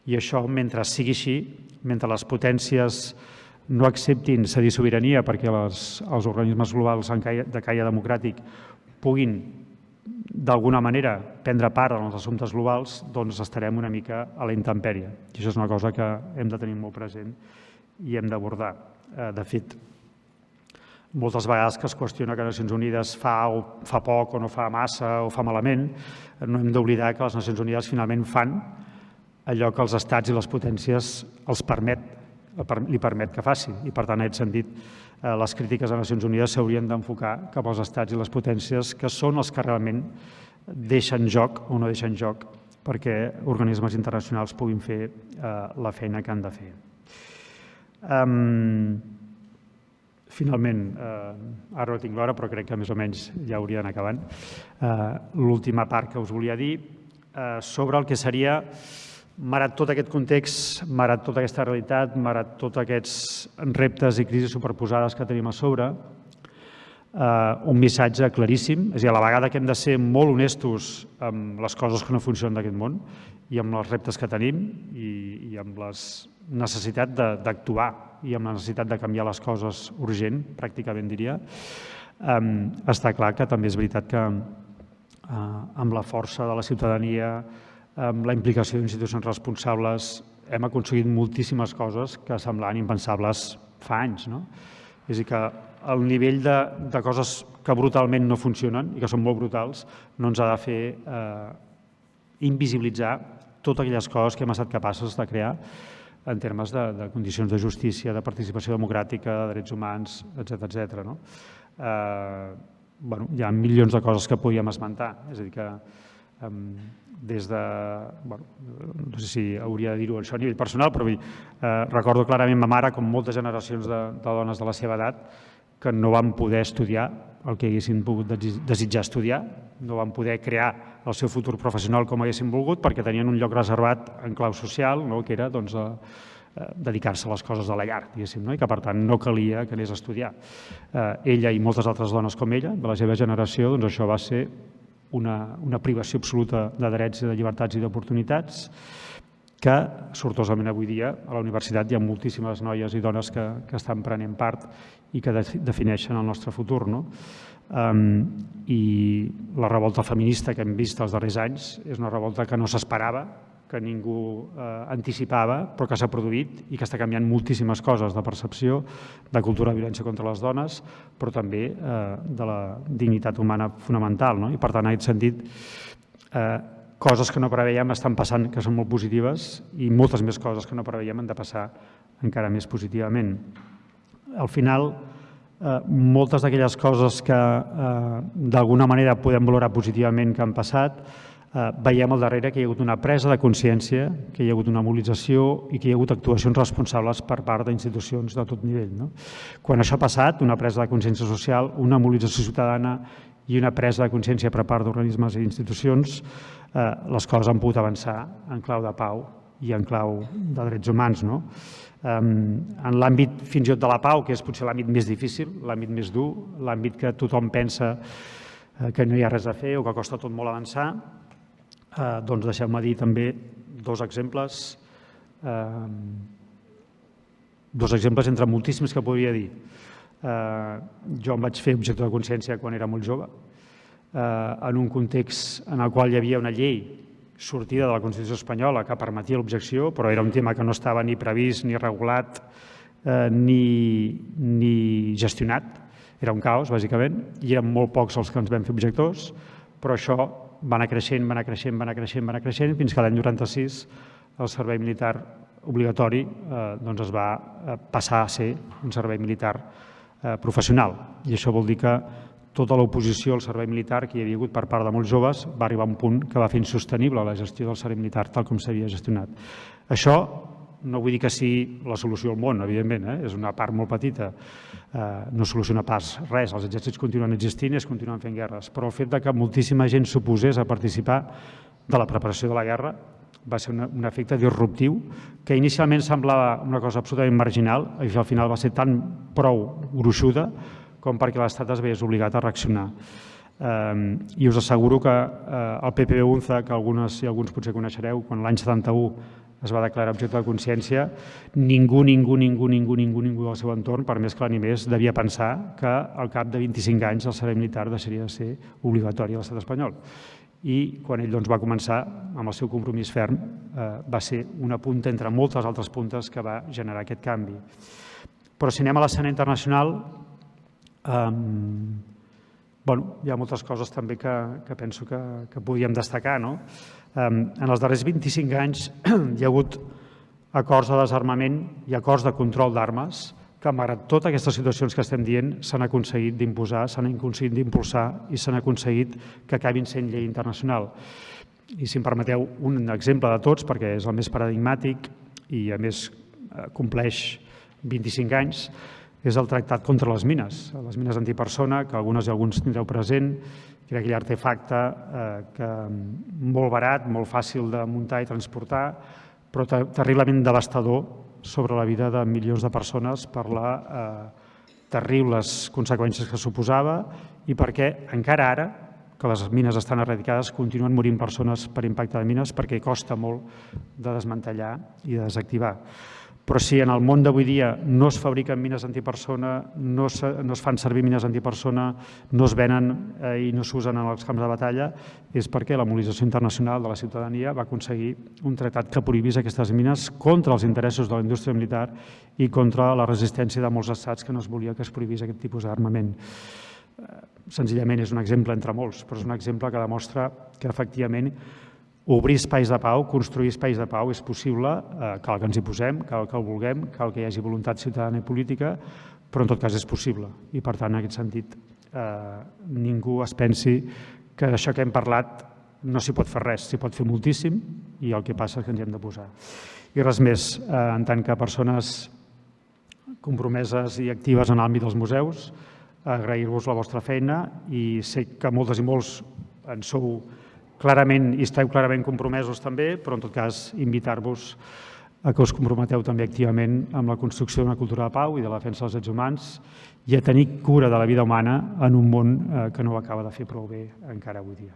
I això, mentre sigui així, mentre les potències no acceptin cedir sobirania perquè les, els organismes globals de caia democràtic puguin d'alguna manera prendre part en els assumptes globals, doncs estarem una mica a la intempèrie. I això és una cosa que hem de tenir molt present i hem d'abordar. Eh, de fet, moltes vegades que es qüestiona que Nacions Unides fa, o fa poc o no fa massa o fa malament, no hem d'oblidar que les Nacions Unides finalment fan allò que els estats i les potències els permet, li permet que faci. I per tant, en aquest sentit, Eh, les crítiques a Nacions Unides s'haurien d'enfocar cap als estats i les potències que són els que realment deixen joc o no deixen joc perquè organismes internacionals puguin fer eh, la feina que han de fer. Um, finalment, eh, ara no tinc l'hora, però crec que més o menys ja hauria d'anar acabant, eh, l'última part que us volia dir eh, sobre el que seria Marat tot aquest context, marat tota aquesta realitat, marat tots aquests reptes i crisis superposades que tenim a sobre, eh, un missatge claríssim, és a dir, a la vegada que hem de ser molt honestos amb les coses que no funcionen d'aquest món i amb els reptes que tenim i, i amb la necessitat d'actuar i amb la necessitat de canviar les coses urgent, pràcticament diria, eh, està clar que també és veritat que eh, amb la força de la ciutadania, amb la implicació d'institucions responsables hem aconseguit moltíssimes coses que semblaven impensables fa anys. No? És a dir, que el nivell de, de coses que brutalment no funcionen i que són molt brutals no ens ha de fer eh, invisibilitzar totes aquelles coses que hem estat capaços de crear en termes de, de condicions de justícia, de participació democràtica, de drets humans, etc etc. No? Eh, bueno, hi ha milions de coses que podíem esmentar. És a dir, que eh, des de, bueno, no sé si hauria de dir-ho això a nivell personal, però eh, recordo clarament ma mare, com moltes generacions de, de dones de la seva edat, que no van poder estudiar el que haguessin pogut desitjar estudiar, no van poder crear el seu futur professional com haguessin volgut perquè tenien un lloc reservat en clau social, no? que era doncs, a, dedicar-se a les coses de la llar, diguéssim, no? i que per tant no calia que anés a estudiar. Eh, ella i moltes altres dones com ella, de la seva generació, doncs això va ser una, una privació absoluta de drets de llibertats i d'oportunitats que, sortosament avui dia, a la universitat hi ha moltíssimes noies i dones que, que estan prenent part i que de, defineixen el nostre futur. No? I la revolta feminista que hem vist els darrers anys és una revolta que no s'esperava, que ningú eh, anticipava, però que s'ha produït i que està canviant moltíssimes coses de percepció, de cultura de violència contra les dones, però també eh, de la dignitat humana fonamental. No? I per tant, en aquest sentit, eh, coses que no preveiem estan passant que són molt positives i moltes més coses que no preveiem han de passar encara més positivament. Al final, moltes d'aquelles coses que eh, d'alguna manera podem valorar positivament que han passat, eh, veiem al darrere que hi ha hagut una presa de consciència, que hi ha hagut una mobilització i que hi ha hagut actuacions responsables per part d'institucions de tot nivell. No? Quan això ha passat, una presa de consciència social, una mobilització ciutadana i una presa de consciència per part d'organismes i institucions, eh, les coses han pogut avançar en clau de pau i en clau de drets humans. No? En l'àmbit fins i tot de la pau, que és potser l'àmbit més difícil, l'àmbit més dur, l'àmbit que tothom pensa eh, que no hi ha res a fer o que costa tot molt avançar, eh, doncs deixeu-me dir també dos exemples, dos exemples entre moltíssims que podria dir. Eh, jo em vaig fer objecte de consciència quan era molt jove, en un context en el qual hi havia una llei sortida de la Constitució espanyola que permetia l'objecció, però era un tema que no estava ni previst, ni regulat, eh, ni, ni gestionat. Era un caos, bàsicament, i eren molt pocs els que ens vam fer objectors, però això va anar creixent, va anar creixent, va anar creixent, va anar creixent, fins que l'any 96 el servei militar obligatori eh, doncs es va eh, passar a ser un servei militar eh, professional. I això vol dir que tota l'oposició al servei militar que hi havia hagut per part de molts joves va arribar a un punt que va fer insostenible la gestió del servei militar tal com s'havia gestionat. Això no vull dir que sigui la solució al món, evidentment, eh? és una part molt petita, eh, no soluciona pas res, els exèrcits continuen existint i es continuen fent guerres, però el fet de que moltíssima gent s'oposés a participar de la preparació de la guerra va ser un, un efecte disruptiu que inicialment semblava una cosa absolutament marginal i al final va ser tan prou gruixuda com perquè l'Estat es veiés obligat a reaccionar. I us asseguro que eh, el PPB UNZA, que algunes i alguns potser coneixereu, quan l'any 71 es va declarar objecte de consciència, ningú, ningú, ningú, ningú, ningú, ningú del seu entorn, per més que l'animés, devia pensar que al cap de 25 anys el servei militar deixaria de ser obligatori a l'estat espanyol. I quan ell doncs, va començar, amb el seu compromís ferm, eh, va ser una punta entre moltes altres puntes que va generar aquest canvi. Però si anem a l'escena internacional, Um, bueno, hi ha moltes coses també que, que penso que, que podíem destacar. No? Um, en els darrers 25 anys hi ha hagut acords de desarmament i acords de control d'armes que, malgrat totes aquestes situacions que estem dient, s'han aconseguit d'imposar, s'han aconseguit d'impulsar i s'han aconseguit que acabin sent llei internacional. I si em permeteu un exemple de tots, perquè és el més paradigmàtic i a més eh, compleix 25 anys, és el tractat contra les mines, les mines antipersona, que algunes i alguns tindreu present, que era aquell artefacte eh, que molt barat, molt fàcil de muntar i transportar, però terriblement devastador sobre la vida de milions de persones per la eh, terribles conseqüències que suposava i perquè encara ara, que les mines estan eradicades, continuen morint persones per impacte de mines perquè costa molt de desmantellar i de desactivar. Però si en el món d'avui dia no es fabriquen mines antipersona, no es, no es fan servir mines antipersona, no es venen eh, i no s'usen en els camps de batalla, és perquè la mobilització internacional de la ciutadania va aconseguir un tractat que prohibís aquestes mines contra els interessos de la indústria militar i contra la resistència de molts estats que no es volia que es prohibís aquest tipus d'armament. Eh, senzillament és un exemple entre molts, però és un exemple que demostra que efectivament obrir espais de pau, construir espais de pau és possible, eh, cal que ens hi posem, cal que ho vulguem, cal que hi hagi voluntat ciutadana i política, però en tot cas és possible. I per tant, en aquest sentit, eh, ningú es pensi que d'això que hem parlat no s'hi pot fer res, s'hi pot fer moltíssim i el que passa és que ens hi hem de posar. I res més, eh, en tant que persones compromeses i actives en l'àmbit dels museus, agrair-vos la vostra feina i sé que moltes i molts en sou clarament i esteu clarament compromesos també, però en tot cas invitar-vos a que us comprometeu també activament amb la construcció d'una cultura de pau i de la defensa dels drets humans i a tenir cura de la vida humana en un món eh, que no ho acaba de fer prou bé encara avui dia.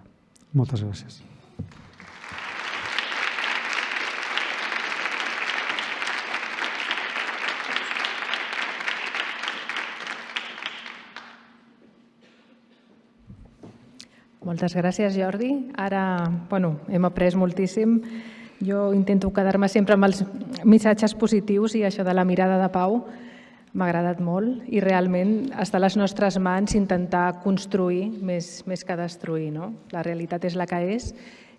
Moltes gràcies. Moltes gràcies, Jordi. Ara bueno, hem après moltíssim. Jo intento quedar-me sempre amb els missatges positius i això de la mirada de pau m'ha agradat molt i realment està a les nostres mans intentar construir més, més que destruir. No? La realitat és la que és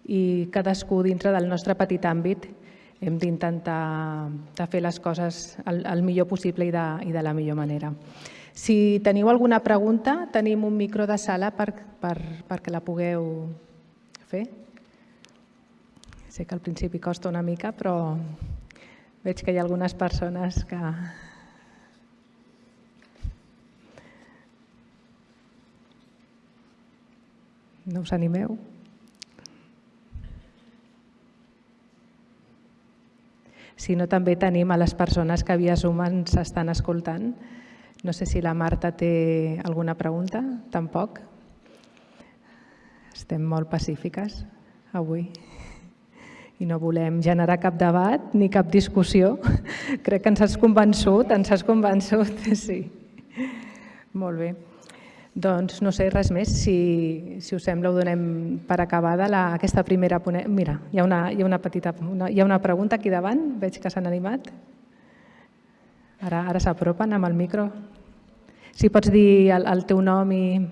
i cadascú dintre del nostre petit àmbit hem d'intentar fer les coses el, el millor possible i de, i de la millor manera. Si teniu alguna pregunta, tenim un micro de sala per, per, perquè la pugueu fer. Sé que al principi costa una mica, però veig que hi ha algunes persones que... No us animeu? Si no, també tenim a les persones que via Zoom ens estan escoltant. No sé si la Marta té alguna pregunta, tampoc. Estem molt pacífiques avui i no volem generar cap debat ni cap discussió. Crec que ens has convençut, ens has convençut, sí. Molt bé. Doncs no sé res més, si, si us sembla ho donem per acabada la, aquesta primera ponència. Mira, hi ha una, hi ha una petita una, hi ha una pregunta aquí davant, veig que s'han animat. Ara, ara s'apropen amb el micro. Si pots dir el, el teu nom i...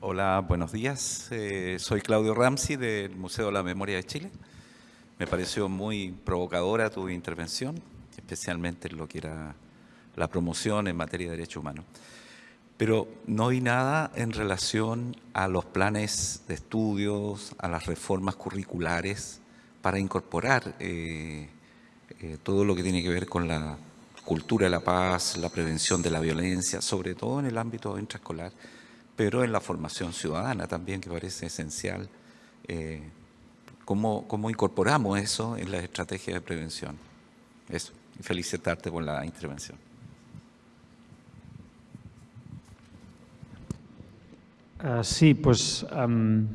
Hola, buenos días. Eh, soy Claudio Ramsey del Museo de la Memoria de Chile. Me pareció muy provocadora tu intervención, especialmente en lo que era la promoción en materia de derechos humanos. Pero no vi nada en relación a los planes de estudios, a las reformas curriculares para incorporar eh, eh, todo lo que tiene que ver con la cultura de la paz, la prevención de la violencia, sobre todo en el ámbito intraescolar, pero en la formación ciudadana también, que parece esencial. Eh, ¿cómo, ¿Cómo incorporamos eso en la estrategia de prevención? Eso, felicitarte por la intervención. Uh, sí, um,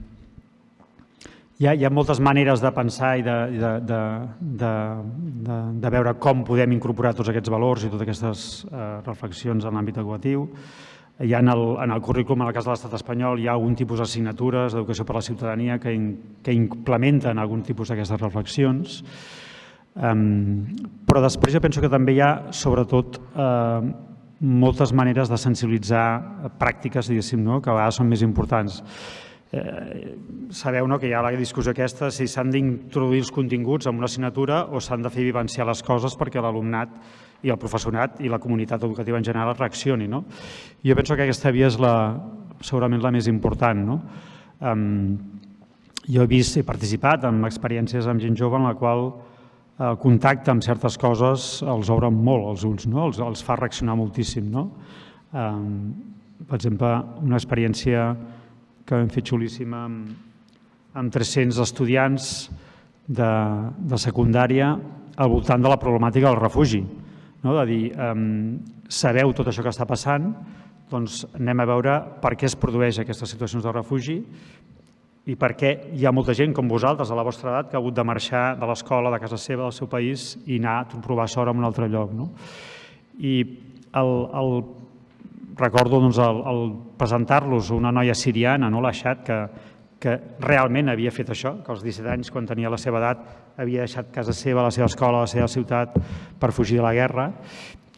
hi, ha, hi ha moltes maneres de pensar i de, de, de, de, de, de veure com podem incorporar tots aquests valors i totes aquestes uh, reflexions en l'àmbit educatiu. Hi ha en el, en el currículum, en el cas de l'estat espanyol, hi ha algun tipus d'assignatures d'educació per a la ciutadania que, in, que implementen algun tipus d'aquestes reflexions. Um, però després jo penso que també hi ha, sobretot, uh, moltes maneres de sensibilitzar pràctiques, diguéssim, no? que a vegades són més importants. Eh, sabeu no, que hi ha la discussió aquesta si s'han d'introduir els continguts en una assignatura o s'han de fer vivenciar les coses perquè l'alumnat i el professorat i la comunitat educativa en general reaccioni. No? Jo penso que aquesta via és la, segurament la més important. No? Um, jo he vist, he participat en experiències amb gent jove en la qual el contacte amb certes coses els obren molt els ulls, no? els, els fa reaccionar moltíssim. No? Um, per exemple, una experiència que hem fet xulíssima amb, amb 300 estudiants de, de secundària al voltant de la problemàtica del refugi. No? De dir, um, sabeu tot això que està passant, doncs anem a veure per què es produeix aquestes situacions de refugi i perquè hi ha molta gent com vosaltres, a la vostra edat, que ha hagut de marxar de l'escola, de casa seva, del seu país i anar a provar sort en un altre lloc. No? I el, el, recordo doncs, el, el presentar-los una noia siriana, no, la Xat, que, que realment havia fet això, que als 17 anys, quan tenia la seva edat, havia deixat casa seva, la seva escola, la seva ciutat per fugir de la guerra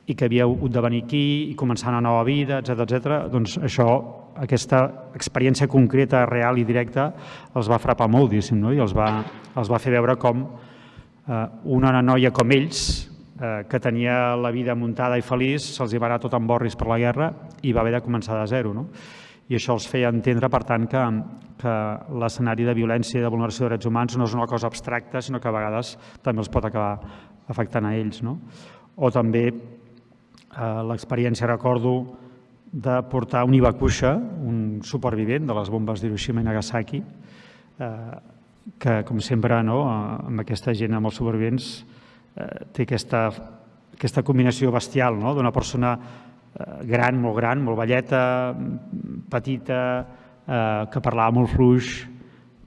i que havia hagut de venir aquí i començar una nova vida, etc etc. doncs això aquesta experiència concreta, real i directa els va frapar molt, no? i els va, els va fer veure com eh, una noia com ells, eh, que tenia la vida muntada i feliç, se'ls va anar tot en borris per la guerra i va haver de començar de zero. No? I això els feia entendre, per tant, que, que l'escenari de violència i de vulneració de drets humans no és una cosa abstracta, sinó que a vegades també els pot acabar afectant a ells. No? O també eh, l'experiència, recordo, de portar un Iwakusha, un supervivent de les bombes d'Hiroshima i Nagasaki, eh, que, com sempre, no, amb aquesta gent, amb els supervivents, té aquesta, aquesta combinació bestial no? d'una persona eh, gran, molt gran, molt velleta, petita, eh, que parlava molt fluix,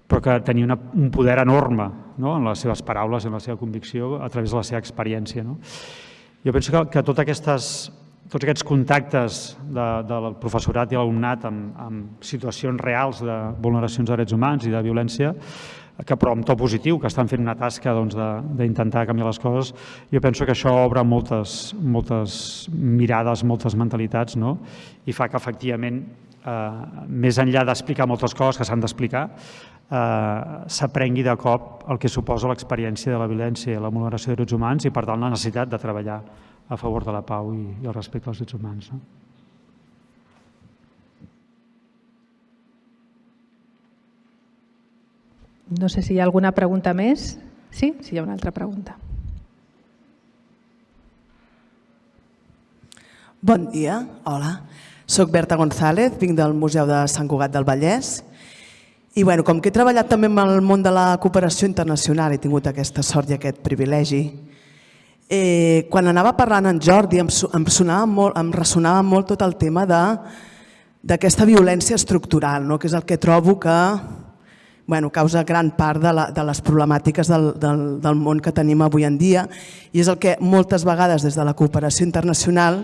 però que tenia una, un poder enorme no? en les seves paraules, en la seva convicció, a través de la seva experiència. No? Jo penso que, que totes aquestes, tots aquests contactes de, del professorat i l'alumnat amb, amb situacions reals de vulneracions de drets humans i de violència, que però amb to positiu, que estan fent una tasca d'intentar doncs, canviar les coses, jo penso que això obre moltes, moltes mirades, moltes mentalitats, no? i fa que efectivament, eh, més enllà d'explicar moltes coses que s'han d'explicar, eh, s'aprengui de cop el que suposa l'experiència de la violència i la vulneració de drets humans i, per tant, la necessitat de treballar a favor de la pau i, i el respecte als drets humans. No? No sé si hi ha alguna pregunta més. Sí? Sí, hi ha una altra pregunta. Bon dia, hola. Soc Berta González, vinc del Museu de Sant Cugat del Vallès i bueno, com que he treballat també amb el món de la cooperació internacional, he tingut aquesta sort i aquest privilegi, eh, quan anava parlant en Jordi em, em, sonava molt, em ressonava molt tot el tema d'aquesta violència estructural, no? que és el que trobo que bueno, causa gran part de, la, de les problemàtiques del, del, del món que tenim avui en dia i és el que moltes vegades des de la cooperació internacional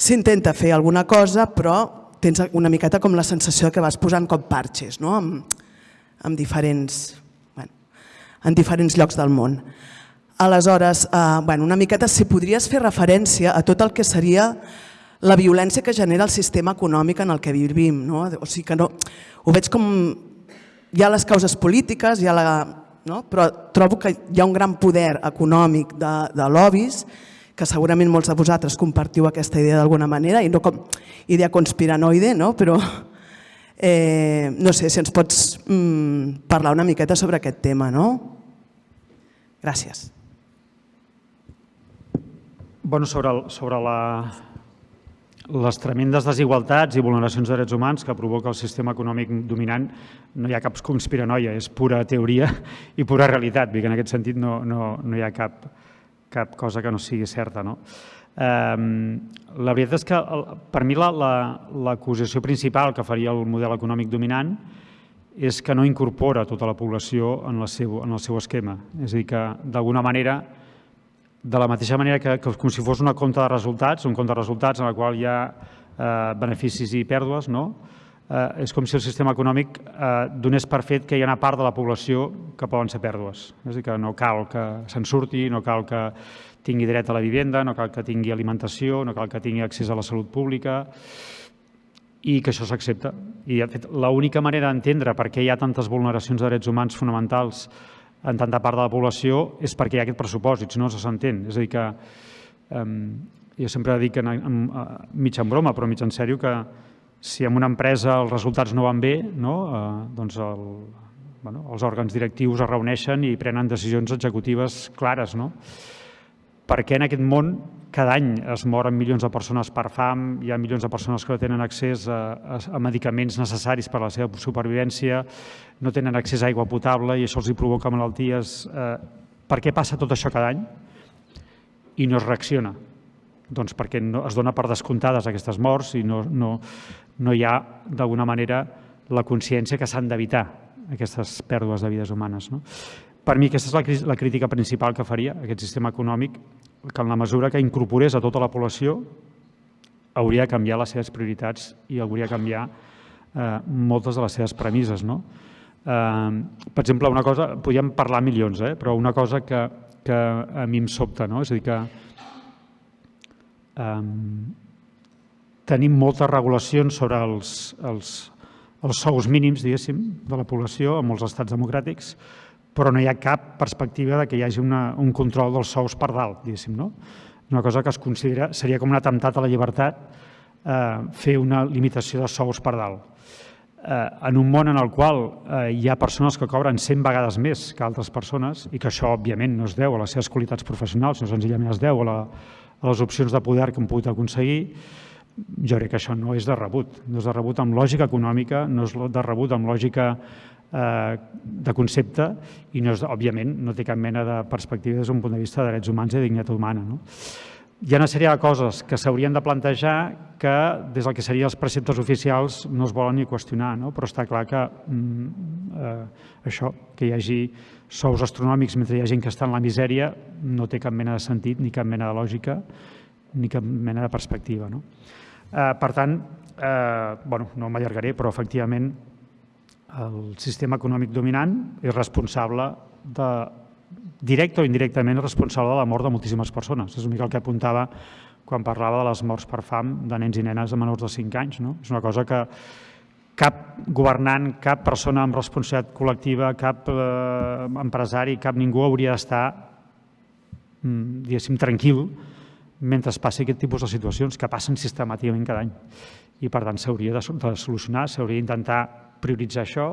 s'intenta fer alguna cosa però tens una miqueta com la sensació que vas posant com parxes no? amb, amb diferents, bueno, en diferents llocs del món. Aleshores, eh, bueno, una miqueta si podries fer referència a tot el que seria la violència que genera el sistema econòmic en el que vivim. No? O sigui que no, ho veig com... Hi ha les causes polítiques, hi ha la, no? però trobo que hi ha un gran poder econòmic de, de lobbies que segurament molts de vosaltres compartiu aquesta idea d'alguna manera, i no com idea conspiranoide, no? però eh, no sé si ens pots mm, parlar una miqueta sobre aquest tema. No? Gràcies. Bueno, sobre, el, sobre la, les tremendes desigualtats i vulneracions de drets humans que provoca el sistema econòmic dominant no hi ha cap conspiranoia, és pura teoria i pura realitat. Vull que en aquest sentit no, no, no hi ha cap, cap cosa que no sigui certa. No? La veritat és que per mi l'acusació la, la, principal que faria el model econòmic dominant és que no incorpora tota la població en, la seu, en el seu esquema. És a dir, que d'alguna manera, de la mateixa manera que, que com si fos una compta de resultats, un compte de resultats en el qual hi ha eh, beneficis i pèrdues, no? eh, és com si el sistema econòmic eh, donés per fet que hi ha una part de la població que poden ser pèrdues. És a dir, que no cal que se'n surti, no cal que tingui dret a la vivenda, no cal que tingui alimentació, no cal que tingui accés a la salut pública i que això s'accepta. I, de fet, l'única manera d'entendre per què hi ha tantes vulneracions de drets humans fonamentals en tanta part de la població és perquè hi ha aquest pressuposit, si no, no s'entén. És a dir, que eh, jo sempre dic, en, en, en, mig en broma, però mig en sèrio, que si en una empresa els resultats no van bé, no? Eh, doncs el, bueno, els òrgans directius es reuneixen i prenen decisions executives clares. No? Perquè en aquest món cada any es moren milions de persones per fam, hi ha milions de persones que no tenen accés a, a, a medicaments necessaris per a la seva supervivència, no tenen accés a aigua potable i això els hi provoca malalties. Eh, per què passa tot això cada any? I no es reacciona. Doncs perquè no, es dona per descomptades aquestes morts i no, no, no hi ha, d'alguna manera, la consciència que s'han d'evitar aquestes pèrdues de vides humanes. No? Per mi aquesta és la, la crítica principal que faria aquest sistema econòmic, que en la mesura que incorporés a tota la població hauria de canviar les seves prioritats i hauria de canviar eh, moltes de les seves premisses. No? Eh, per exemple, una cosa, podríem parlar milions, eh, però una cosa que, que a mi em sobta, no? és a dir, que eh, tenim moltes regulacions sobre els, els, els sous mínims, diguéssim, de la població en molts estats democràtics, però no hi ha cap perspectiva de que hi hagi una, un control dels sous per dalt, diguéssim, no? Una cosa que es considera, seria com un atemptat a la llibertat eh, fer una limitació de sous per dalt. eh, en un món en el qual eh, hi ha persones que cobren 100 vegades més que altres persones i que això, òbviament, no es deu a les seves qualitats professionals, sinó senzillament es deu a, la, a les opcions de poder que han pogut aconseguir, jo crec que això no és de rebut. No és de rebut amb lògica econòmica, no és de rebut amb lògica de concepte i, no és, òbviament, no té cap mena de perspectiva des d'un punt de vista de drets humans i de dignitat humana. No? hi ha una sèrie de coses que s'haurien de plantejar que des del que serien els preceptes oficials no es volen ni qüestionar, no? però està clar que mm, eh, això, que hi hagi sous astronòmics mentre hi ha gent que està en la misèria no té cap mena de sentit, ni cap mena de lògica, ni cap mena de perspectiva. No? Eh, per tant, eh, bueno, no m'allargaré, però efectivament el sistema econòmic dominant és responsable de directe o indirectament responsable de la mort de moltíssimes persones. És una mica el que apuntava quan parlava de les morts per fam de nens i nenes de menors de 5 anys. No? És una cosa que cap governant, cap persona amb responsabilitat col·lectiva, cap eh, empresari, cap ningú hauria d'estar, mm, diguéssim, tranquil mentre passi aquest tipus de situacions que passen sistemàticament cada any. I, per tant, s'hauria de, de solucionar, s'hauria d'intentar prioritzar això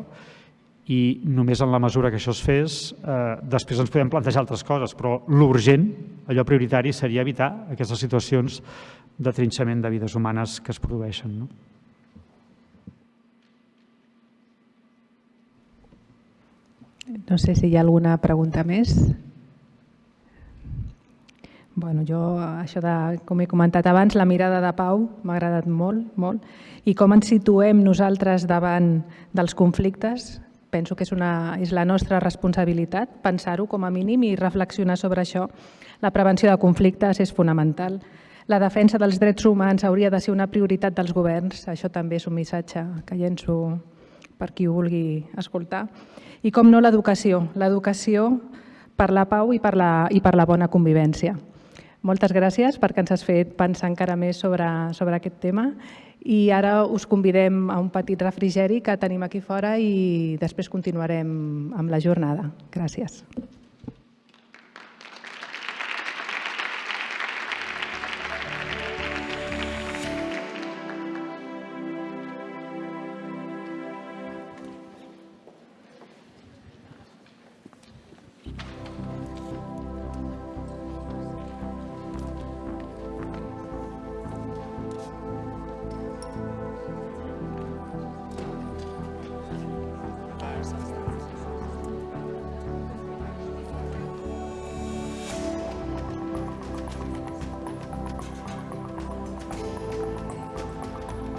i només en la mesura que això es fes, eh, després ens podem plantejar altres coses, però l'urgent, allò prioritari, seria evitar aquestes situacions de trinxament de vides humanes que es produeixen. No? No sé si hi ha alguna pregunta més. Bueno, jo, això de, com he comentat abans, la mirada de Pau m'ha agradat molt, molt, i com ens situem nosaltres davant dels conflictes, penso que és, una, és la nostra responsabilitat pensar-ho com a mínim i reflexionar sobre això. La prevenció de conflictes és fonamental. La defensa dels drets humans hauria de ser una prioritat dels governs. Això també és un missatge que llenço per qui ho vulgui escoltar. I com no l'educació, l'educació per la pau i per la, i per la bona convivència. Moltes gràcies perquè ens has fet pensar encara més sobre, sobre aquest tema i ara us convidem a un petit refrigeri que tenim aquí fora i després continuarem amb la jornada. Gràcies.